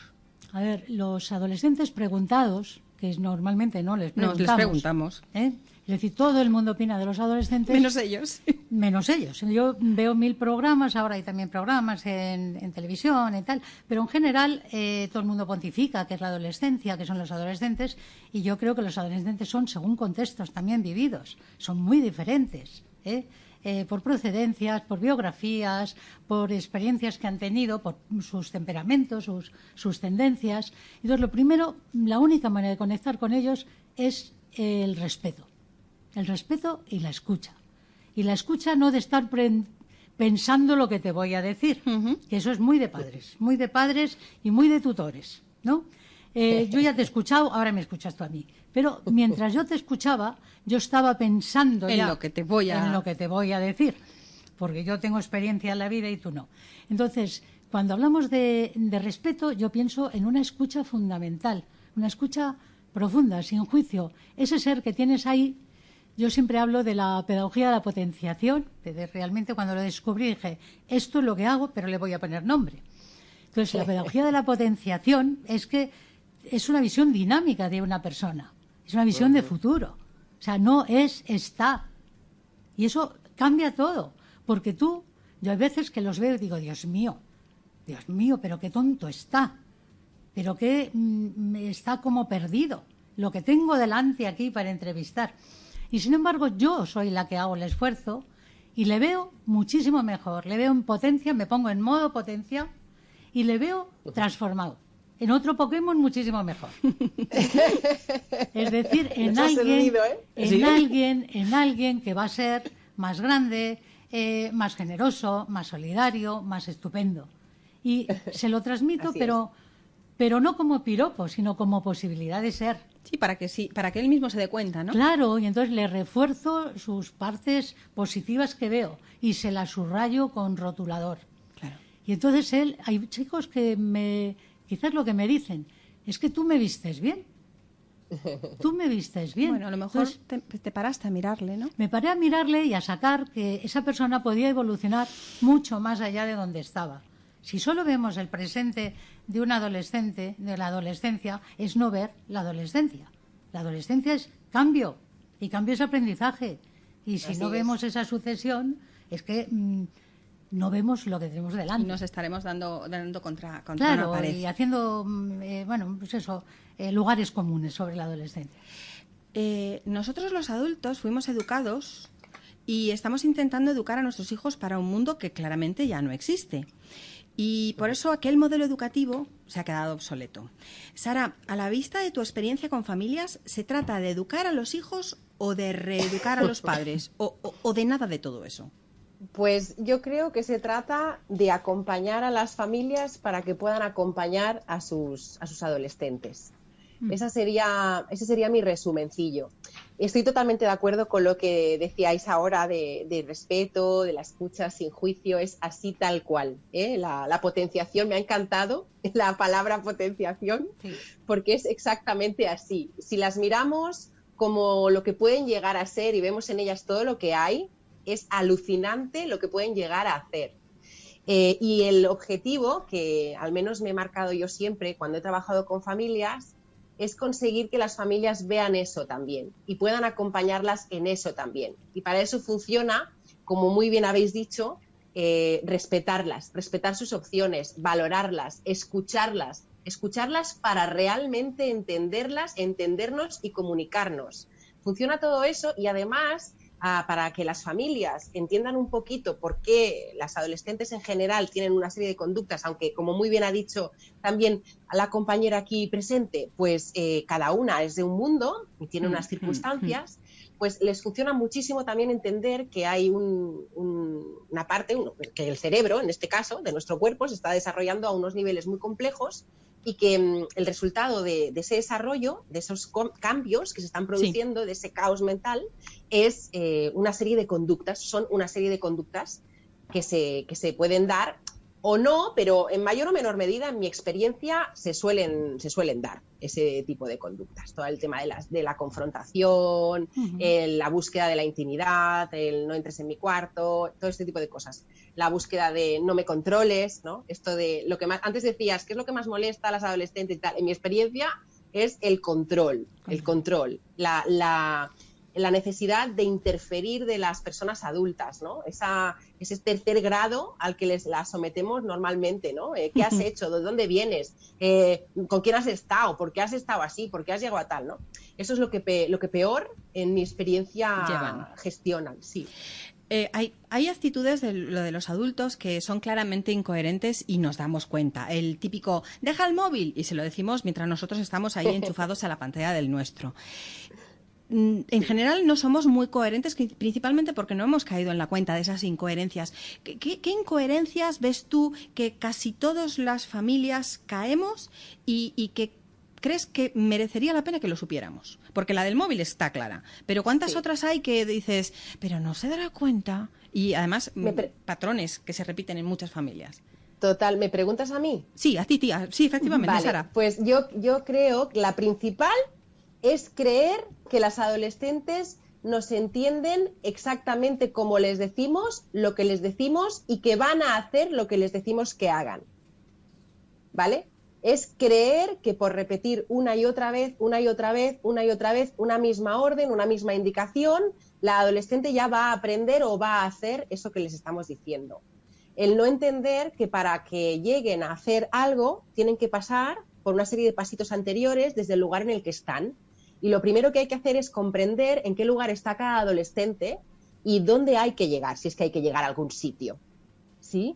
A ver, los adolescentes preguntados, que normalmente no les preguntamos. No, les preguntamos. ¿eh? Es decir, todo el mundo opina de los adolescentes. Menos ellos. Menos ellos. Yo veo mil programas, ahora hay también programas en, televisión y tal, pero en general eh, todo el mundo pontifica que es la adolescencia, que son los adolescentes, y yo creo que los adolescentes son según contextos también vividos, son muy diferentes. ¿eh? Eh, por procedencias, por biografías, por experiencias que han tenido, por sus temperamentos, sus, sus tendencias. Entonces, lo primero, la única manera de conectar con ellos es el respeto el respeto y la escucha. Y la escucha no de estar pensando lo que te voy a decir, que eso es muy de padres, muy de padres y muy de tutores, ¿no? Eh, yo ya te he escuchado, ahora me escuchas tú a mí. Pero mientras yo te escuchaba, yo estaba pensando en lo que te voy a en lo que te voy a decir, porque yo tengo experiencia en la vida y tú no. Entonces, cuando hablamos de respeto, yo pienso en una escucha fundamental, una escucha profunda, sin juicio. Ese ser que tienes ahí yo siempre hablo de la pedagogía de la potenciación, de realmente cuando lo descubrí dije, esto es lo que hago, pero le voy a poner nombre. Entonces, la pedagogía de la potenciación es que es una visión dinámica de una persona, es una visión de futuro. O sea, no es está. Y eso cambia todo, porque tú, yo hay veces que los veo y digo, Dios mío, Dios mío, pero qué tonto está, pero que mm, está como perdido, lo que tengo delante aquí para entrevistar. Y sin embargo, yo soy la que hago el esfuerzo y le veo muchísimo mejor. Le veo en potencia, me pongo en modo potencia y le veo transformado. En otro Pokémon muchísimo mejor. es decir, en alguien, ¿eh? en alguien, en alguien que va a ser más grande, eh, más generoso, más solidario, más estupendo. Y se lo transmito, pero, pero no como piropo, sino como posibilidad de ser. Sí, para que sí, para que él mismo se dé cuenta, ¿no? Claro, y entonces le refuerzo sus partes positivas que veo y se las subrayo con rotulador. Claro. Y entonces él, hay chicos que me, quizás lo que me dicen, es que tú me vistes bien. Tú me vistes bien. Bueno, a lo mejor te, te, paraste a mirarle, ¿no? Me paré a mirarle y a sacar que esa persona podía evolucionar mucho más allá de donde estaba. Si solo vemos el presente de un adolescente, de la adolescencia, es no ver la adolescencia. La adolescencia es cambio y cambio es aprendizaje. Y si no vemos esa sucesión, es que mm, no vemos lo que tenemos delante. Y nos estaremos dando, dando contra, contra una pared. y haciendo, mm, eh, bueno, pues eso, eh, lugares comunes sobre la adolescencia. Eh, nosotros los adultos fuimos educados y estamos intentando educar a nuestros hijos para un mundo que claramente ya no existe. Y por eso aquel modelo educativo se ha quedado obsoleto. Sara, a la vista de tu experiencia con familias, ¿se trata de educar a los hijos o de reeducar a los padres? ¿O, de nada de todo eso? Pues yo creo que se trata de acompañar a las familias para que puedan acompañar a sus, a sus adolescentes. Mm. Esa sería, ese sería mi resumencillo. Estoy totalmente de acuerdo con lo que decíais ahora de, respeto, de la escucha sin juicio, es así tal cual. ¿eh? La, potenciación, me ha encantado la palabra potenciación, porque es exactamente así. Si las miramos como lo que pueden llegar a ser y vemos en ellas todo lo que hay, es alucinante lo que pueden llegar a hacer. Eh, y el objetivo, que al menos me he marcado yo siempre cuando he trabajado con familias, es conseguir que las familias vean eso también y puedan acompañarlas en eso también. Y para eso funciona, como muy bien habéis dicho, eh, respetarlas, respetar sus opciones, valorarlas, escucharlas, escucharlas para realmente entenderlas, entendernos y comunicarnos. Funciona todo eso y además para que las familias entiendan un poquito por qué las adolescentes en general tienen una serie de conductas, aunque como muy bien ha dicho también la compañera aquí presente, pues eh, cada una es de un mundo y tiene unas circunstancias, pues les funciona muchísimo también entender que hay una parte, que el cerebro, en este caso, de nuestro cuerpo, se está desarrollando a unos niveles muy complejos y que mm, el resultado de, ese desarrollo, de esos cambios que se están produciendo, de ese caos mental, es eh, una serie de conductas, son una serie de conductas que se, que se pueden dar o no, pero en mayor o menor medida, en mi experiencia, se suelen, se suelen dar ese tipo de conductas. Todo el tema de, las, de la confrontación, la búsqueda de la intimidad, el no entres en mi cuarto, todo este tipo de cosas. La búsqueda de no me controles, ¿no? Esto de lo que más, antes decías, ¿qué es lo que más molesta a las adolescentes y tal? En mi experiencia, es el control, el control, la, la, la necesidad de interferir de las personas adultas, ¿no? Esa, ese tercer grado al que les la sometemos normalmente, ¿no? Eh, ¿Qué has hecho? ¿De dónde vienes? Eh, ¿Con quién has estado? ¿Por qué has estado así? ¿Por qué has llegado a tal, no? Eso es lo que, lo que peor en mi experiencia gestionan, sí. Eh, hay, hay, actitudes de lo de los adultos que son claramente incoherentes y nos damos cuenta. El típico, deja el móvil y se lo decimos mientras nosotros estamos ahí enchufados a la pantalla del nuestro. Mm, en general no somos muy coherentes, principalmente porque no hemos caído en la cuenta de esas incoherencias. ¿Qué, incoherencias ves tú que casi todas las familias caemos y, que crees que merecería la pena que lo supiéramos? Porque la del móvil está clara, pero ¿cuántas otras hay que dices, pero no se dará cuenta? Y además, mm, patrones que se repiten en muchas familias. Total, ¿me preguntas a mí? Sí, a ti, tía. Sí, efectivamente, Sara. Pues yo, yo creo que la principal es creer que las adolescentes nos entienden exactamente como les decimos, lo que les decimos y que van a hacer lo que les decimos que hagan. ¿Vale? Es creer que por repetir una y otra vez, una y otra vez, una y otra vez, una misma orden, una misma indicación, la adolescente ya va a aprender o va a hacer eso que les estamos diciendo. El no entender que para que lleguen a hacer algo tienen que pasar por una serie de pasitos anteriores desde el lugar en el que están y lo primero que hay que hacer es comprender en qué lugar está cada adolescente y dónde hay que llegar, si es que hay que llegar a algún sitio. ¿Sí?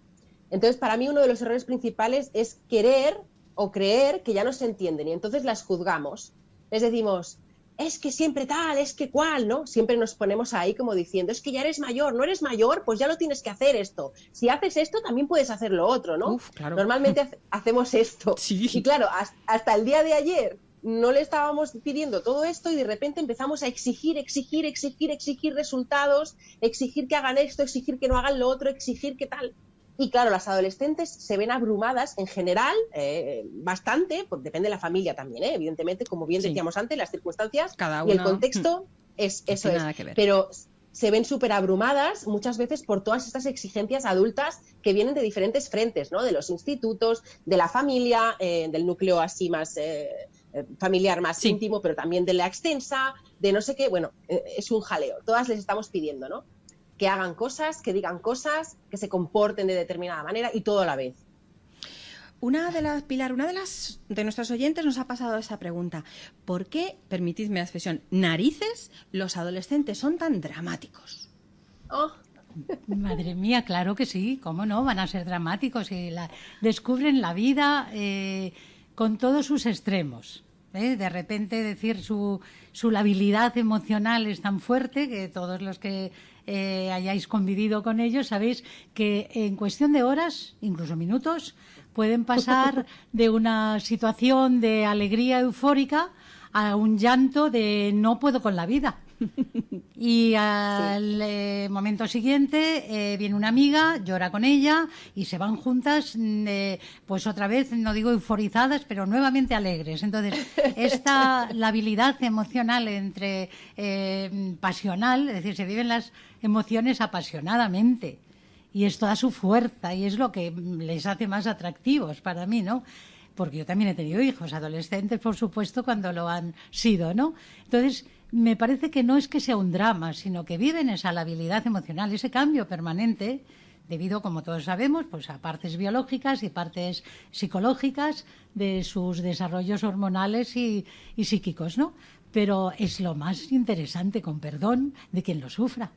Entonces, para mí uno de los errores principales es querer o creer que ya no se entienden y entonces las juzgamos. Les decimos, es que siempre tal, es que cual, ¿no? Siempre nos ponemos ahí como diciendo, es que ya eres mayor, no eres mayor, pues ya lo tienes que hacer esto. Si haces esto, también puedes hacer lo otro, ¿no? Normalmente hacemos esto. Y claro, hasta el día de ayer no le estábamos pidiendo todo esto y de repente empezamos a exigir, exigir, exigir, exigir resultados, exigir que hagan esto, exigir que no hagan lo otro, exigir que tal. Y claro, las adolescentes se ven abrumadas en general, eh, bastante, pues depende de la familia también, ¿eh? evidentemente, como bien decíamos antes, las circunstancias y el contexto es eso es. Pero se ven súper abrumadas muchas veces por todas estas exigencias adultas que vienen de diferentes frentes, ¿no? De los institutos, de la familia, eh, del núcleo así más eh, familiar más íntimo, pero también de la extensa, de no sé qué, bueno, eh, es un jaleo. Todas les estamos pidiendo, ¿no? Que hagan cosas, que digan cosas, que se comporten de determinada manera y todo a la vez. Una de las, Pilar, una de las de nuestras oyentes nos ha pasado esa pregunta. ¿Por qué, permitidme la expresión, narices los adolescentes son tan dramáticos? Oh. Madre mía, claro que sí, ¿cómo no? Van a ser dramáticos y la, descubren la vida eh, con todos sus extremos. ¿Eh? De repente decir su, su labilidad emocional es tan fuerte que todos los que eh, hayáis convivido con ellos sabéis que en cuestión de horas, incluso minutos, pueden pasar de una situación de alegría eufórica a un llanto de no puedo con la vida. Y al eh, momento siguiente eh, viene una amiga, llora con ella y se van juntas, mm, eh, pues otra vez, no digo euforizadas, pero nuevamente alegres. Entonces, esta labilidad emocional entre pasional, es decir, se viven las emociones apasionadamente y esto da su fuerza y es lo que les hace más atractivos para mí, ¿no? Porque yo también he tenido hijos, adolescentes, por supuesto, cuando lo han sido, ¿no? Entonces, me parece que no es que sea un drama, sino que viven esa labilidad emocional, ese cambio permanente, debido, como todos sabemos, pues a partes biológicas y partes psicológicas de sus desarrollos hormonales y, y psíquicos, ¿no? Pero es lo más interesante, con perdón, de quien lo sufra.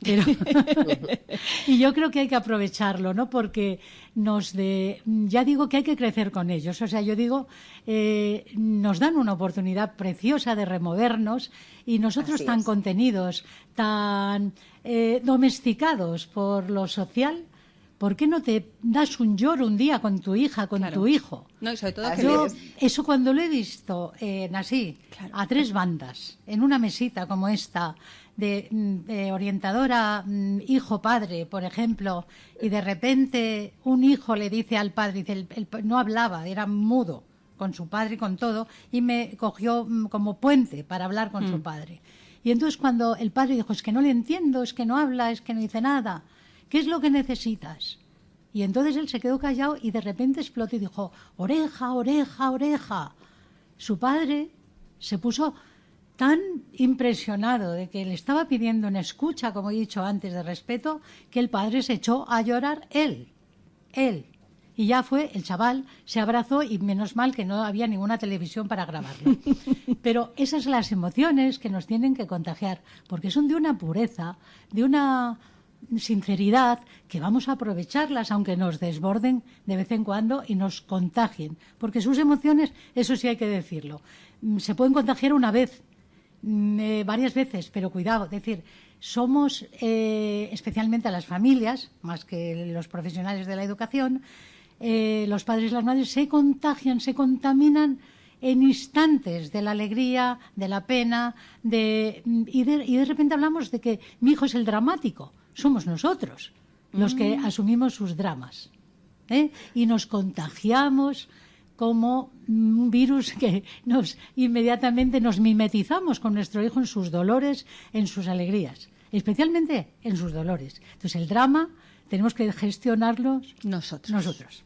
y yo creo que hay que aprovecharlo, ¿no? Porque nos de, ya digo que hay que crecer con ellos. O sea, yo digo, eh, nos dan una oportunidad preciosa de removernos y nosotros tan contenidos, tan eh, domesticados por lo social, ¿por qué no te das un lloro un día con tu hija, con tu hijo? No, y sobre todo eso cuando lo he visto en así, a tres bandas, en una mesita como esta, de, orientadora mm, hijo-padre, por ejemplo, y de repente un hijo le dice al padre, dice, no hablaba, era mudo con su padre y con todo, y me cogió mm, como puente para hablar con su mm. padre. Y entonces cuando el padre dijo, es que no le entiendo, es que no habla, es que no dice nada, ¿qué es lo que necesitas? Y entonces él se quedó callado y de repente explotó y dijo, oreja, oreja, oreja. su padre se puso tan impresionado de que le estaba pidiendo una escucha, como he dicho antes, de respeto, que el padre se echó a llorar él, él. Y ya fue, el chaval se abrazó y menos mal que no había ninguna televisión para grabarlo. Pero esas son las emociones que nos tienen que contagiar, porque son de una pureza, de una sinceridad que vamos a aprovecharlas aunque nos desborden de vez en cuando y nos contagien, porque sus emociones, eso sí hay que decirlo, mm, se pueden contagiar una vez, eh, varias veces, pero cuidado, es decir, somos eh, especialmente a las familias, más que los profesionales de la educación, eh, los padres y las madres se contagian, se contaminan en instantes de la alegría, de la pena, de, y, de, repente hablamos de que mi hijo es el dramático. Somos nosotros los que mm. asumimos sus dramas. ¿eh? Y nos contagiamos como un virus que nos inmediatamente nos mimetizamos con nuestro hijo en sus dolores, en sus alegrías, especialmente en sus dolores. Entonces el drama tenemos que gestionarlos nosotros. nosotros.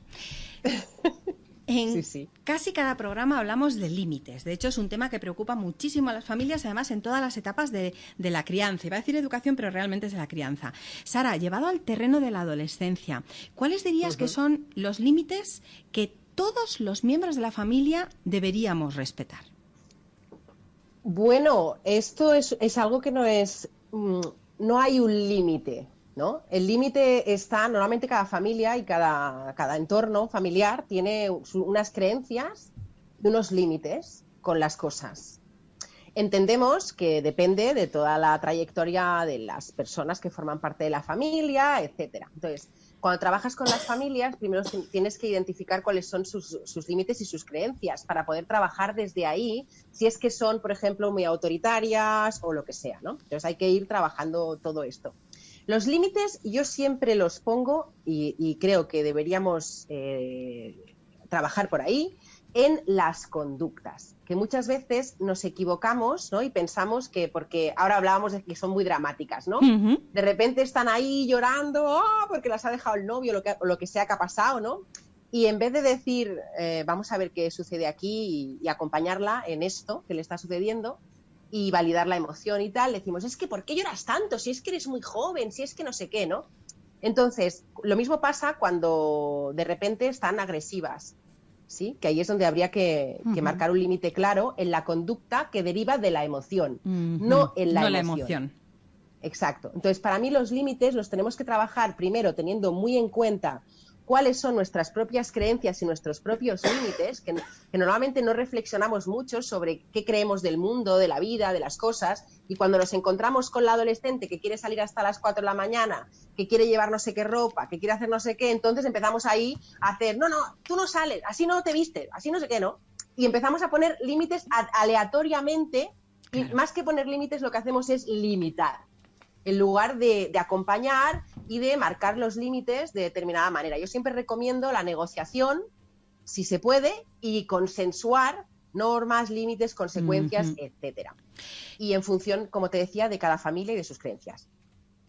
En casi cada programa hablamos de límites. De hecho, es un tema que preocupa muchísimo a las familias, además en todas las etapas de, la crianza. Iba a decir educación, pero realmente es de la crianza. Sara, llevado al terreno de la adolescencia, ¿cuáles dirías que son los límites que todos los miembros de la familia deberíamos respetar? Bueno, esto es, es algo que no es. Mm, no hay un límite. El límite está, normalmente cada familia y cada, cada entorno familiar tiene unas creencias y unos límites con las cosas. Entendemos que depende de toda la trayectoria de las personas que forman parte de la familia, etcétera. Entonces, cuando trabajas con las familias, primero tienes que identificar cuáles son sus, límites y sus creencias para poder trabajar desde ahí, si es que son, por ejemplo, muy autoritarias o lo que sea, ¿no? Entonces hay que ir trabajando todo esto. Los límites yo siempre los pongo y, creo que deberíamos eh, trabajar por ahí en las conductas, que muchas veces nos equivocamos ¿no? y pensamos que, porque ahora hablábamos de que son muy dramáticas, ¿no? De repente están ahí llorando ¡oh! porque las ha dejado el novio lo que, o lo que sea que ha pasado, ¿no? Y en vez de decir, eh, vamos a ver qué sucede aquí y, acompañarla en esto que le está sucediendo, y validar la emoción y tal, decimos, es que ¿por qué lloras tanto? Si es que eres muy joven, si es que no sé qué, ¿no? Entonces, lo mismo pasa cuando de repente están agresivas, ¿sí? Que ahí es donde habría que, marcar un límite claro en la conducta que deriva de la emoción, no en la, la emoción. Exacto. Entonces, para mí los límites los tenemos que trabajar primero teniendo muy en cuenta cuáles son nuestras propias creencias y nuestros propios límites, que, normalmente no reflexionamos mucho sobre qué creemos del mundo, de la vida, de las cosas, y cuando nos encontramos con la adolescente que quiere salir hasta las 4 de la mañana, que quiere llevar no sé qué ropa, que quiere hacer no sé qué, entonces empezamos ahí a hacer, no, no, tú no sales, así no te vistes, así no sé qué, ¿no? Y empezamos a poner límites aleatoriamente, y más que poner límites lo que hacemos es limitar en lugar de, acompañar y de marcar los límites de determinada manera. Yo siempre recomiendo la negociación, si se puede, y consensuar normas, límites, consecuencias, etcétera. Y en función, como te decía, de cada familia y de sus creencias.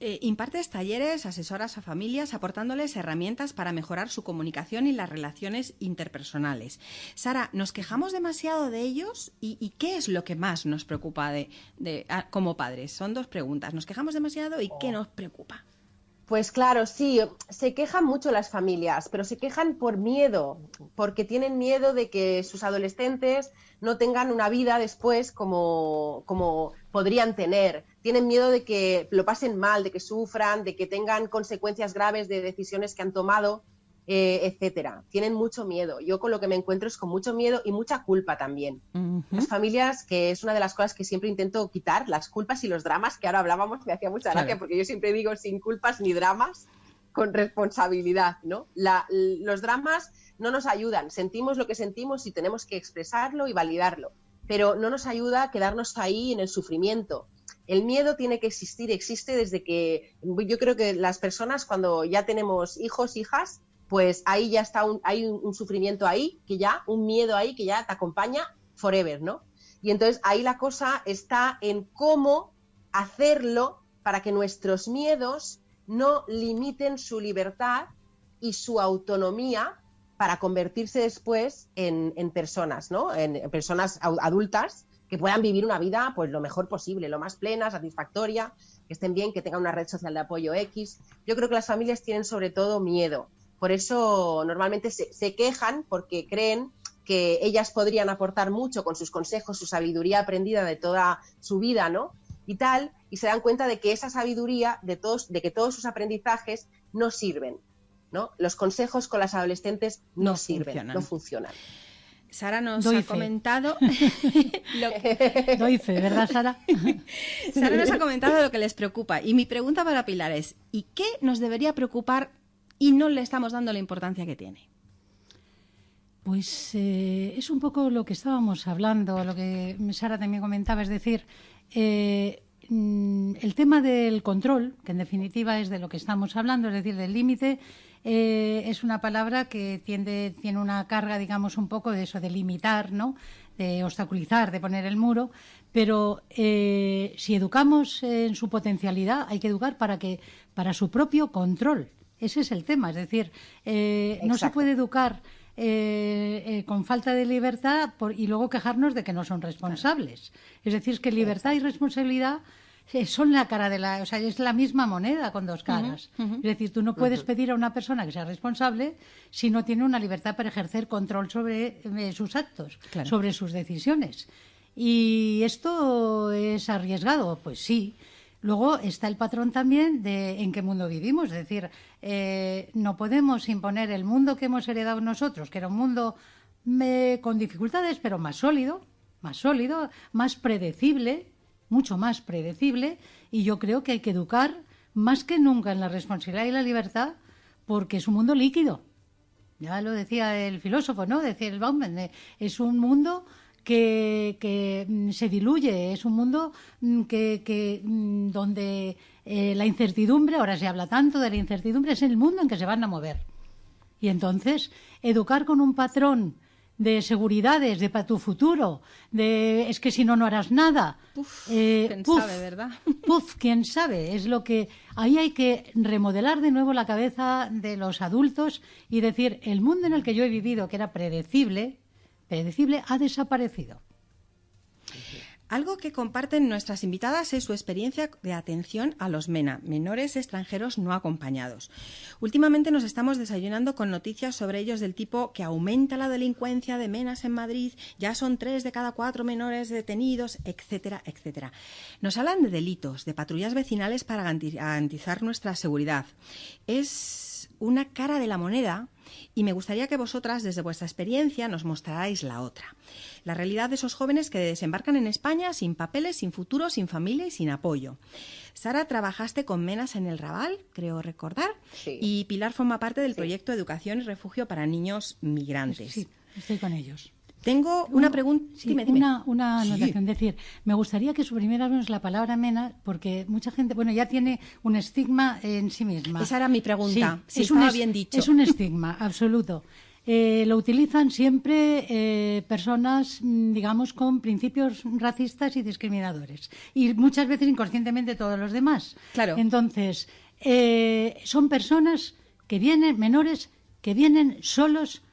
Eh, impartes talleres, asesoras a familias, aportándoles herramientas para mejorar su comunicación y las relaciones interpersonales. Sara, ¿nos quejamos demasiado de ellos? ¿Y, qué es lo que más nos preocupa de, ah, como padres? Son dos preguntas. ¿Nos quejamos demasiado y qué oh. nos preocupa? Pues claro, sí, se quejan mucho las familias, pero se quejan por miedo, porque tienen miedo de que sus adolescentes no tengan una vida después como, como podrían tener. Tienen miedo de que lo pasen mal, de que sufran, de que tengan consecuencias graves de decisiones que han tomado, eh, etcétera. Tienen mucho miedo. Yo con lo que me encuentro es con mucho miedo y mucha culpa también. Las familias, que es una de las cosas que siempre intento quitar, las culpas y los dramas, que ahora hablábamos, me hacía mucha gracia, porque yo siempre digo sin culpas ni dramas, con responsabilidad, ¿no? los dramas no nos ayudan, sentimos lo que sentimos y tenemos que expresarlo y validarlo pero no nos ayuda a quedarnos ahí en el sufrimiento. El miedo tiene que existir, existe desde que yo creo que las personas cuando ya tenemos hijos, hijas, pues ahí ya está un, hay un, sufrimiento ahí, que ya, un miedo ahí que ya te acompaña forever, ¿no? Y entonces ahí la cosa está en cómo hacerlo para que nuestros miedos no limiten su libertad y su autonomía para convertirse después en, personas, ¿no? En, personas adultas que puedan vivir una vida pues lo mejor posible, lo más plena, satisfactoria, que estén bien, que tengan una red social de apoyo X. Yo creo que las familias tienen sobre todo miedo. Por eso normalmente se, se quejan porque creen que ellas podrían aportar mucho con sus consejos, su sabiduría aprendida de toda su vida, ¿no? Y tal, y se dan cuenta de que esa sabiduría, de, todos, de que todos sus aprendizajes no sirven, ¿no? Los consejos con las adolescentes no, sirven, no funcionan. Sara nos ha comentado. Doy fe, ¿verdad, Sara? Sara nos ha comentado lo que les preocupa. Y mi pregunta para Pilar es: ¿y qué nos debería preocupar y no le estamos dando la importancia que tiene? Pues eh, es un poco lo que estábamos hablando, lo que Sara también comentaba, es decir, eh, mm, el tema del control, que en definitiva es de lo que estamos hablando, es decir, del límite, eh, es una palabra que tiende, tiene una carga, digamos, un poco de eso, de limitar, ¿no? de obstaculizar, de poner el muro, pero eh, si educamos en su potencialidad, hay que educar para que para su propio control. Ese es el tema, es decir, eh, no se puede educar con falta de libertad y luego quejarnos de que no son responsables. Es decir, es que libertad y responsabilidad son la cara de la, o sea, es la misma moneda con dos caras. Es decir, tú no puedes pedir a una persona que sea responsable si no tiene una libertad para ejercer control sobre eh, sus actos, sobre sus decisiones. Y esto es arriesgado, pues sí. Luego está el patrón también de en qué mundo vivimos, es decir, eh, no podemos imponer el mundo que hemos heredado nosotros, que era un mundo con dificultades, pero más sólido, más sólido, más predecible, mucho más predecible y yo creo que hay que educar más que nunca en la responsabilidad y la libertad porque es un mundo líquido. Ya lo decía el filósofo, ¿no? Decía el Bauman, es un mundo que, mm, se diluye, es un mundo mm, que, mm, donde eh, la incertidumbre, ahora se habla tanto de la incertidumbre, es el mundo en que se van a mover. Y entonces, educar con un patrón de seguridades, de para tu futuro, de es que si no, no harás nada. Eh, quién sabe, ¿verdad? Puf, quién sabe. Es lo que. Ahí hay que remodelar de nuevo la cabeza de los adultos y decir: el mundo en el que yo he vivido, que era predecible, predecible, ha desaparecido. Algo que comparten nuestras invitadas es su experiencia de atención a los MENA, menores extranjeros no acompañados. Últimamente nos estamos desayunando con noticias sobre ellos del tipo que aumenta la delincuencia de MENAS en Madrid, ya son tres de cada cuatro menores detenidos, etcétera, etcétera. Nos hablan de delitos, de patrullas vecinales para garantizar nuestra seguridad. Es una cara de la moneda y me gustaría que vosotras, desde vuestra experiencia, nos mostrarais la otra. La realidad de esos jóvenes que desembarcan en España sin papeles, sin futuro, sin familia y sin apoyo. Sara, trabajaste con Menas en el Raval, creo recordar, y Pilar forma parte del proyecto Educación y Refugio para Niños Migrantes. Sí, estoy con ellos. Tengo una pregunta. Una, una anotación. decir, me gustaría que suprimiéramos la palabra mena, porque mucha gente, bueno, ya tiene un estigma en sí misma. Esa era mi pregunta. si es un, bien dicho. Es un estigma, absoluto. Eh, lo utilizan siempre eh, personas, mm, digamos, con principios racistas y discriminadores. Y muchas veces inconscientemente todos los demás. Claro. Entonces, eh, son personas que vienen, menores, que vienen solos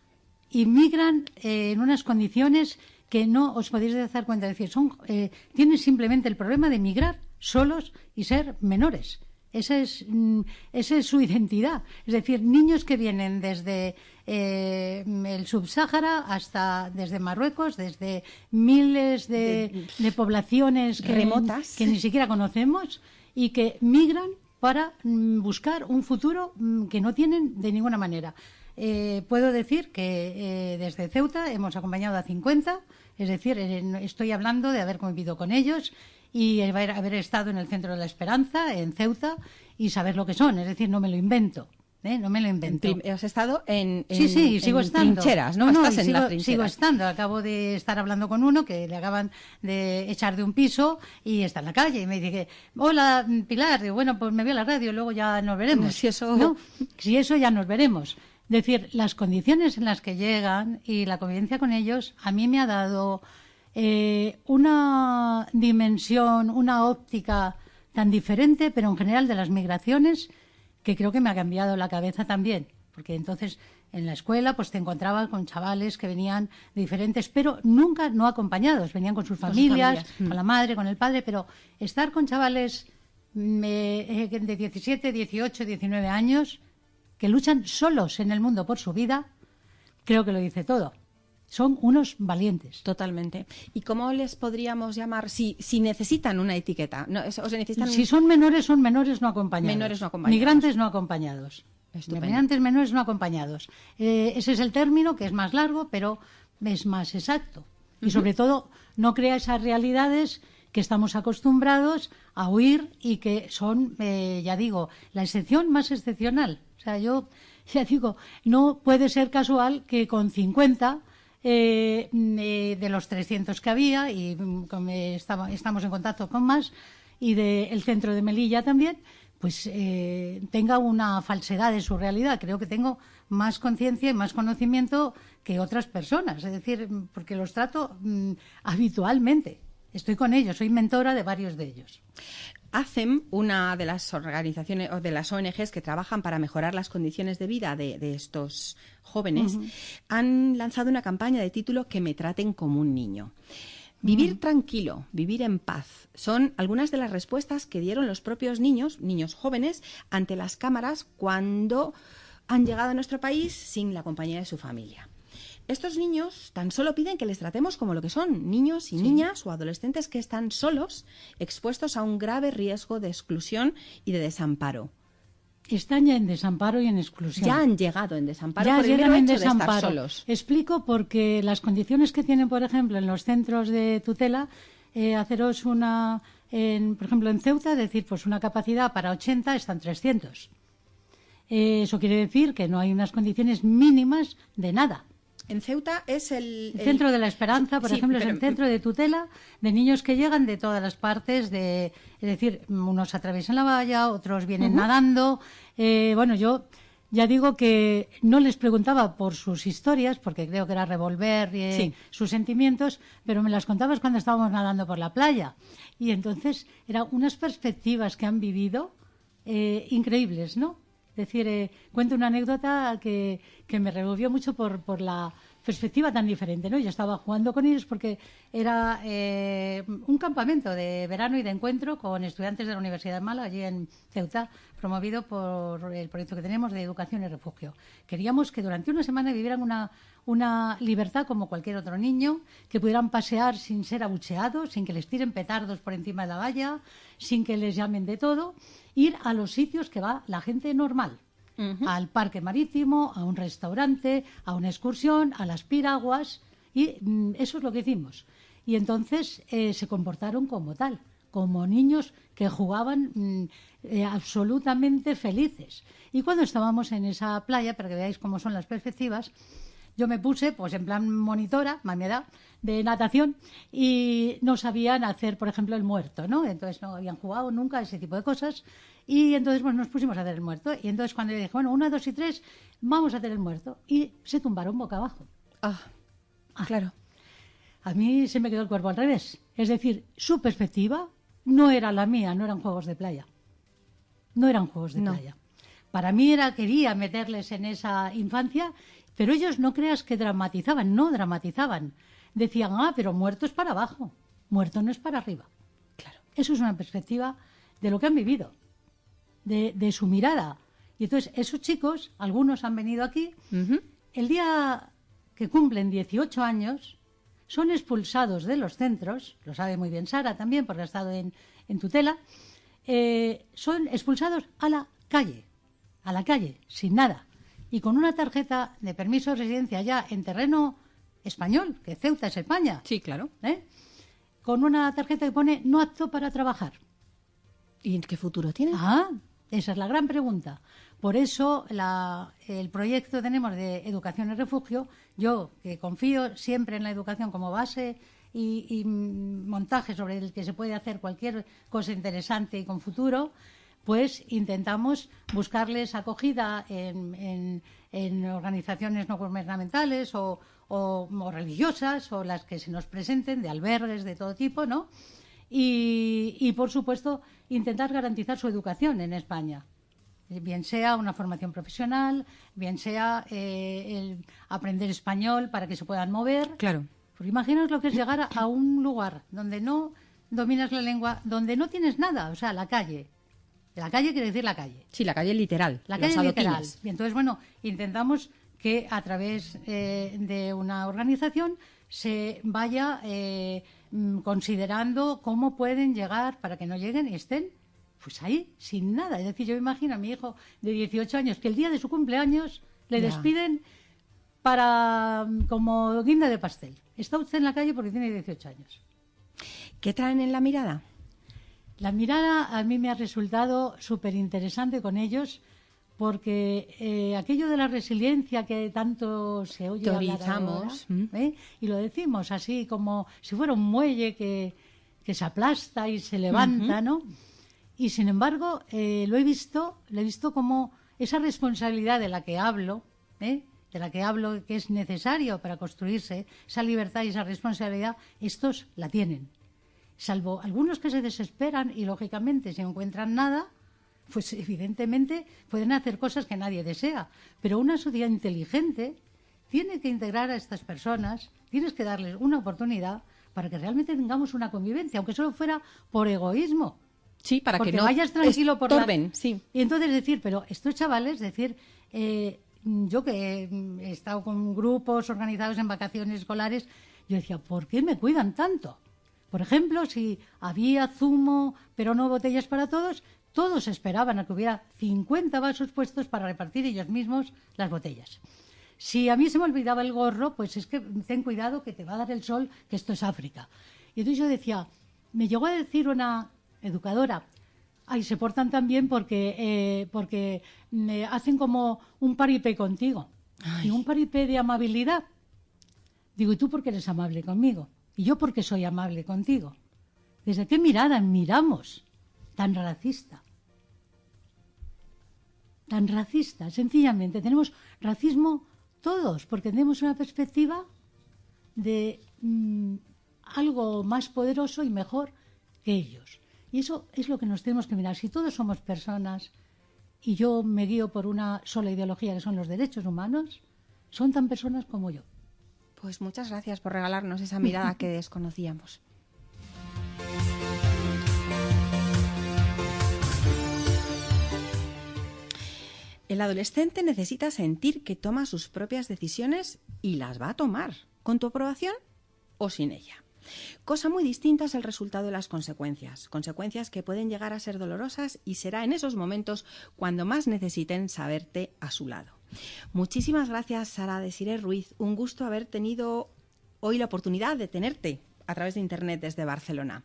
inmigran eh, en unas condiciones que no os podéis dar cuenta. Es decir, son, eh, tienen simplemente el problema de emigrar solos y ser menores. Esa es, mm, esa es su identidad. Es decir, niños que vienen desde eh, el subsáhara hasta desde Marruecos, desde miles de, poblaciones que, remotas que ni siquiera conocemos y que migran para mm, buscar un futuro mm, que no tienen de ninguna manera. Eh, puedo decir que eh, desde Ceuta hemos acompañado a 50, es decir, estoy hablando de haber convivido con ellos y haber, estado en el Centro de la Esperanza, en Ceuta, y saber lo que son, es decir, no me lo invento. ¿eh? No me lo invento. Has estado en, sí, sí, sigo estando. trincheras, ¿no? no, sigo, sigo, estando. Acabo de estar hablando con uno que le acaban de echar de un piso y está en la calle. Y me dice, hola, Pilar. Digo, bueno, pues me voy a la radio, y luego ya nos veremos. Si eso... Si eso ya nos veremos. Es decir, las condiciones en las que llegan y la convivencia con ellos a mí me ha dado eh, una dimensión, una óptica tan diferente, pero en general de las migraciones, que creo que me ha cambiado la cabeza también. porque entonces en la escuela pues te encontrabas con chavales que venían de diferentes, pero nunca no acompañados, venían con sus familias, con, la madre, con el padre, pero estar con chavales mm, eh, de 17, 18, 19 años que luchan solos en el mundo por su vida, creo que lo dice todo. Son unos valientes. Totalmente. ¿Y cómo les podríamos llamar si, si necesitan una etiqueta? No, o necesitan... Si son menores, son menores no acompañados. Menores no acompañados. Migrantes no acompañados. Migrantes menores no acompañados. Eh, ese es el término que es más largo, pero es más exacto. Y sobre todo, no crea esas realidades que estamos acostumbrados a oír y que son, eh, ya digo, la excepción más excepcional. Sea, yo ya digo, no puede ser casual que con 50 eh, eh, de los 300 que había, y mm, estamos en contacto con más, y del centro de Melilla también, pues eh, tenga una falsedad de su realidad. Creo que tengo más conciencia y más conocimiento que otras personas, es decir, porque los trato mm, habitualmente. Estoy con ellos, soy mentora de varios de ellos. ACEM, una de las organizaciones o de las ONGs que trabajan para mejorar las condiciones de vida de, estos jóvenes, han lanzado una campaña de título Que me traten como un niño. Vivir tranquilo, vivir en paz, son algunas de las respuestas que dieron los propios niños, niños jóvenes, ante las cámaras cuando han llegado a nuestro país sin la compañía de su familia. Estos niños tan solo piden que les tratemos como lo que son, niños y niñas o adolescentes que están solos, expuestos a un grave riesgo de exclusión y de desamparo. Están ya en desamparo y en exclusión. Ya han llegado en desamparo ya por llegan en desamparo. solos. Explico porque las condiciones que tienen, por ejemplo, en los centros de tutela, eh, haceros una, por ejemplo, en Ceuta, decir, pues una capacidad para 80 están 300. Eh, eso quiere decir que no hay unas condiciones mínimas de nada. En Ceuta es el, Centro de la Esperanza, por ejemplo, es el centro de tutela de niños que llegan de todas las partes, de, es decir, unos atraviesan la valla, otros vienen nadando. Eh, bueno, yo ya digo que no les preguntaba por sus historias, porque creo que era revolver eh, sus sentimientos, pero me las contabas cuando estábamos nadando por la playa. Y entonces eran unas perspectivas que han vivido eh, increíbles, ¿no? Decir, eh, cuento una anécdota que, que me revolvió mucho por, por, la perspectiva tan diferente, ¿no? Yo estaba jugando con ellos porque era eh, un campamento de verano y de encuentro con estudiantes de la Universidad de Málaga, allí en Ceuta, promovido por el proyecto que tenemos de educación y refugio. Queríamos que durante una semana vivieran una, una libertad como cualquier otro niño, que pudieran pasear sin ser abucheados, sin que les tiren petardos por encima de la valla, sin que les llamen de todo ir a los sitios que va la gente normal. Al parque marítimo, a un restaurante, a una excursión, a las piraguas. Y mm, eso es lo que hicimos. Y entonces eh, se comportaron como tal, como niños que jugaban mm, eh, absolutamente felices. Y cuando estábamos en esa playa, para que veáis cómo son las perspectivas, yo me puse, pues en plan monitora, más edad, de natación y no sabían hacer, por ejemplo, el muerto, ¿no? Entonces no habían jugado nunca ese tipo de cosas y entonces pues, nos pusimos a hacer el muerto. Y entonces cuando le dije, bueno, una, dos y tres, vamos a hacer el muerto. Y se tumbaron boca abajo. Ah, ah, claro. A mí se me quedó el cuerpo al revés. Es decir, su perspectiva no era la mía, no eran juegos de playa. No eran juegos de playa. Para mí era, quería meterles en esa infancia pero ellos no creas que dramatizaban, no dramatizaban. Decían, ah, pero muerto es para abajo, muerto no es para arriba. Claro. Eso es una perspectiva de lo que han vivido, de, su mirada. Y entonces esos chicos, algunos han venido aquí, el día que cumplen 18 años, son expulsados de los centros, lo sabe muy bien Sara también, porque ha estado en, tutela, eh, son expulsados a la calle, a la calle, sin nada y con una tarjeta de permiso de residencia ya en terreno español, que Ceuta es España. Sí, claro. ¿eh? Con una tarjeta que pone no apto para trabajar. ¿Y en qué futuro tiene? Ah, esa es la gran pregunta. Por eso el proyecto tenemos de educación y refugio, yo que confío siempre en la educación como base y, y montaje sobre el que se puede hacer cualquier cosa interesante y con futuro, pues intentamos buscarles acogida en, organizaciones no gubernamentales o, religiosas o las que se nos presenten, de albergues de todo tipo, ¿no? Y, por supuesto, intentar garantizar su educación en España. bien sea una formación profesional, bien sea eh, el aprender español para que se puedan mover. Claro. Porque imaginaos lo que es llegar a un lugar donde no dominas la lengua, donde no tienes nada, o sea, la calle. La calle quiere decir la calle. Sí, la calle literal. La calle literal. Y entonces, bueno, intentamos que a través eh, de una organización se vaya eh, mm, considerando cómo pueden llegar para que no lleguen y estén pues ahí, sin nada. Es decir, yo imagino a mi hijo de 18 años que el día de su cumpleaños le despiden para mm, como guinda de pastel. Está usted en la calle porque tiene 18 años. ¿Qué traen en la mirada? La mirada a mí me ha resultado súper interesante con ellos porque eh, aquello de la resiliencia que tanto se oye hablar ¿eh? y lo decimos así como si fuera un muelle que, se aplasta y se levanta, ¿no? Y sin embargo, eh, lo he visto, lo he visto como esa responsabilidad de la que hablo, de la que hablo que es necesario para construirse, esa libertad y esa responsabilidad, estos la tienen. Salvo algunos que se desesperan y lógicamente si no encuentran nada, pues evidentemente pueden hacer cosas que nadie desea. Pero una sociedad inteligente tiene que integrar a estas personas, tienes que darles una oportunidad para que realmente tengamos una convivencia, aunque solo fuera por egoísmo. Sí, para que no vayas tranquilo por la... sí. Y entonces decir, pero estos chavales, decir, eh, yo que he estado con grupos organizados en vacaciones escolares, yo decía, ¿por qué me cuidan tanto? Por ejemplo, si había zumo, pero no botellas para todos, todos esperaban a que hubiera 50 vasos puestos para repartir ellos mismos las botellas. Si a mí se me olvidaba el gorro, pues es que ten cuidado que te va a dar el sol, que esto es África. Y entonces yo decía, me llegó a decir una educadora, ay, se portan tan bien porque, eh, porque me hacen como un paripé contigo. Y un paripé de amabilidad. Digo, ¿y tú por qué eres amable conmigo? Y yo porque soy amable contigo. ¿Desde qué mirada miramos tan racista? Tan racista. Sencillamente, tenemos racismo todos, porque tenemos una perspectiva de mm, algo más poderoso y mejor que ellos. Y eso es lo que nos tenemos que mirar. Si todos somos personas y yo me guío por una sola ideología que son los derechos humanos, son tan personas como yo. Pues muchas gracias por regalarnos esa mirada que desconocíamos. El adolescente necesita sentir que toma sus propias decisiones y las va a tomar, con tu aprobación o sin ella. Cosa muy distinta es el resultado de las consecuencias, consecuencias que pueden llegar a ser dolorosas y será en esos momentos cuando más necesiten saberte a su lado. Muchísimas gracias, Sara Desiree Ruiz. Un gusto haber tenido hoy la oportunidad de tenerte a través de Internet desde Barcelona.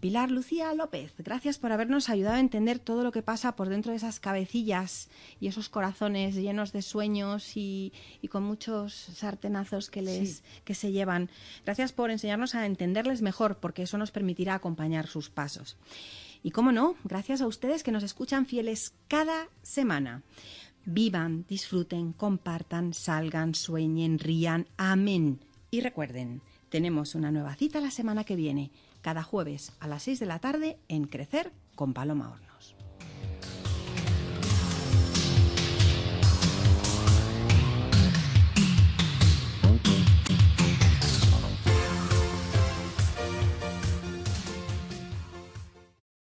Pilar Lucía López, gracias por habernos ayudado a entender todo lo que pasa por dentro de esas cabecillas y esos corazones llenos de sueños y, con muchos sartenazos que, les, que se llevan. Gracias por enseñarnos a entenderles mejor, porque eso nos permitirá acompañar sus pasos. Y cómo no, gracias a ustedes que nos escuchan fieles cada semana. Vivan, disfruten, compartan, salgan, sueñen, rían. Amén. Y recuerden, tenemos una nueva cita la semana que viene cada jueves a las 6 de la tarde en Crecer con Paloma Horn.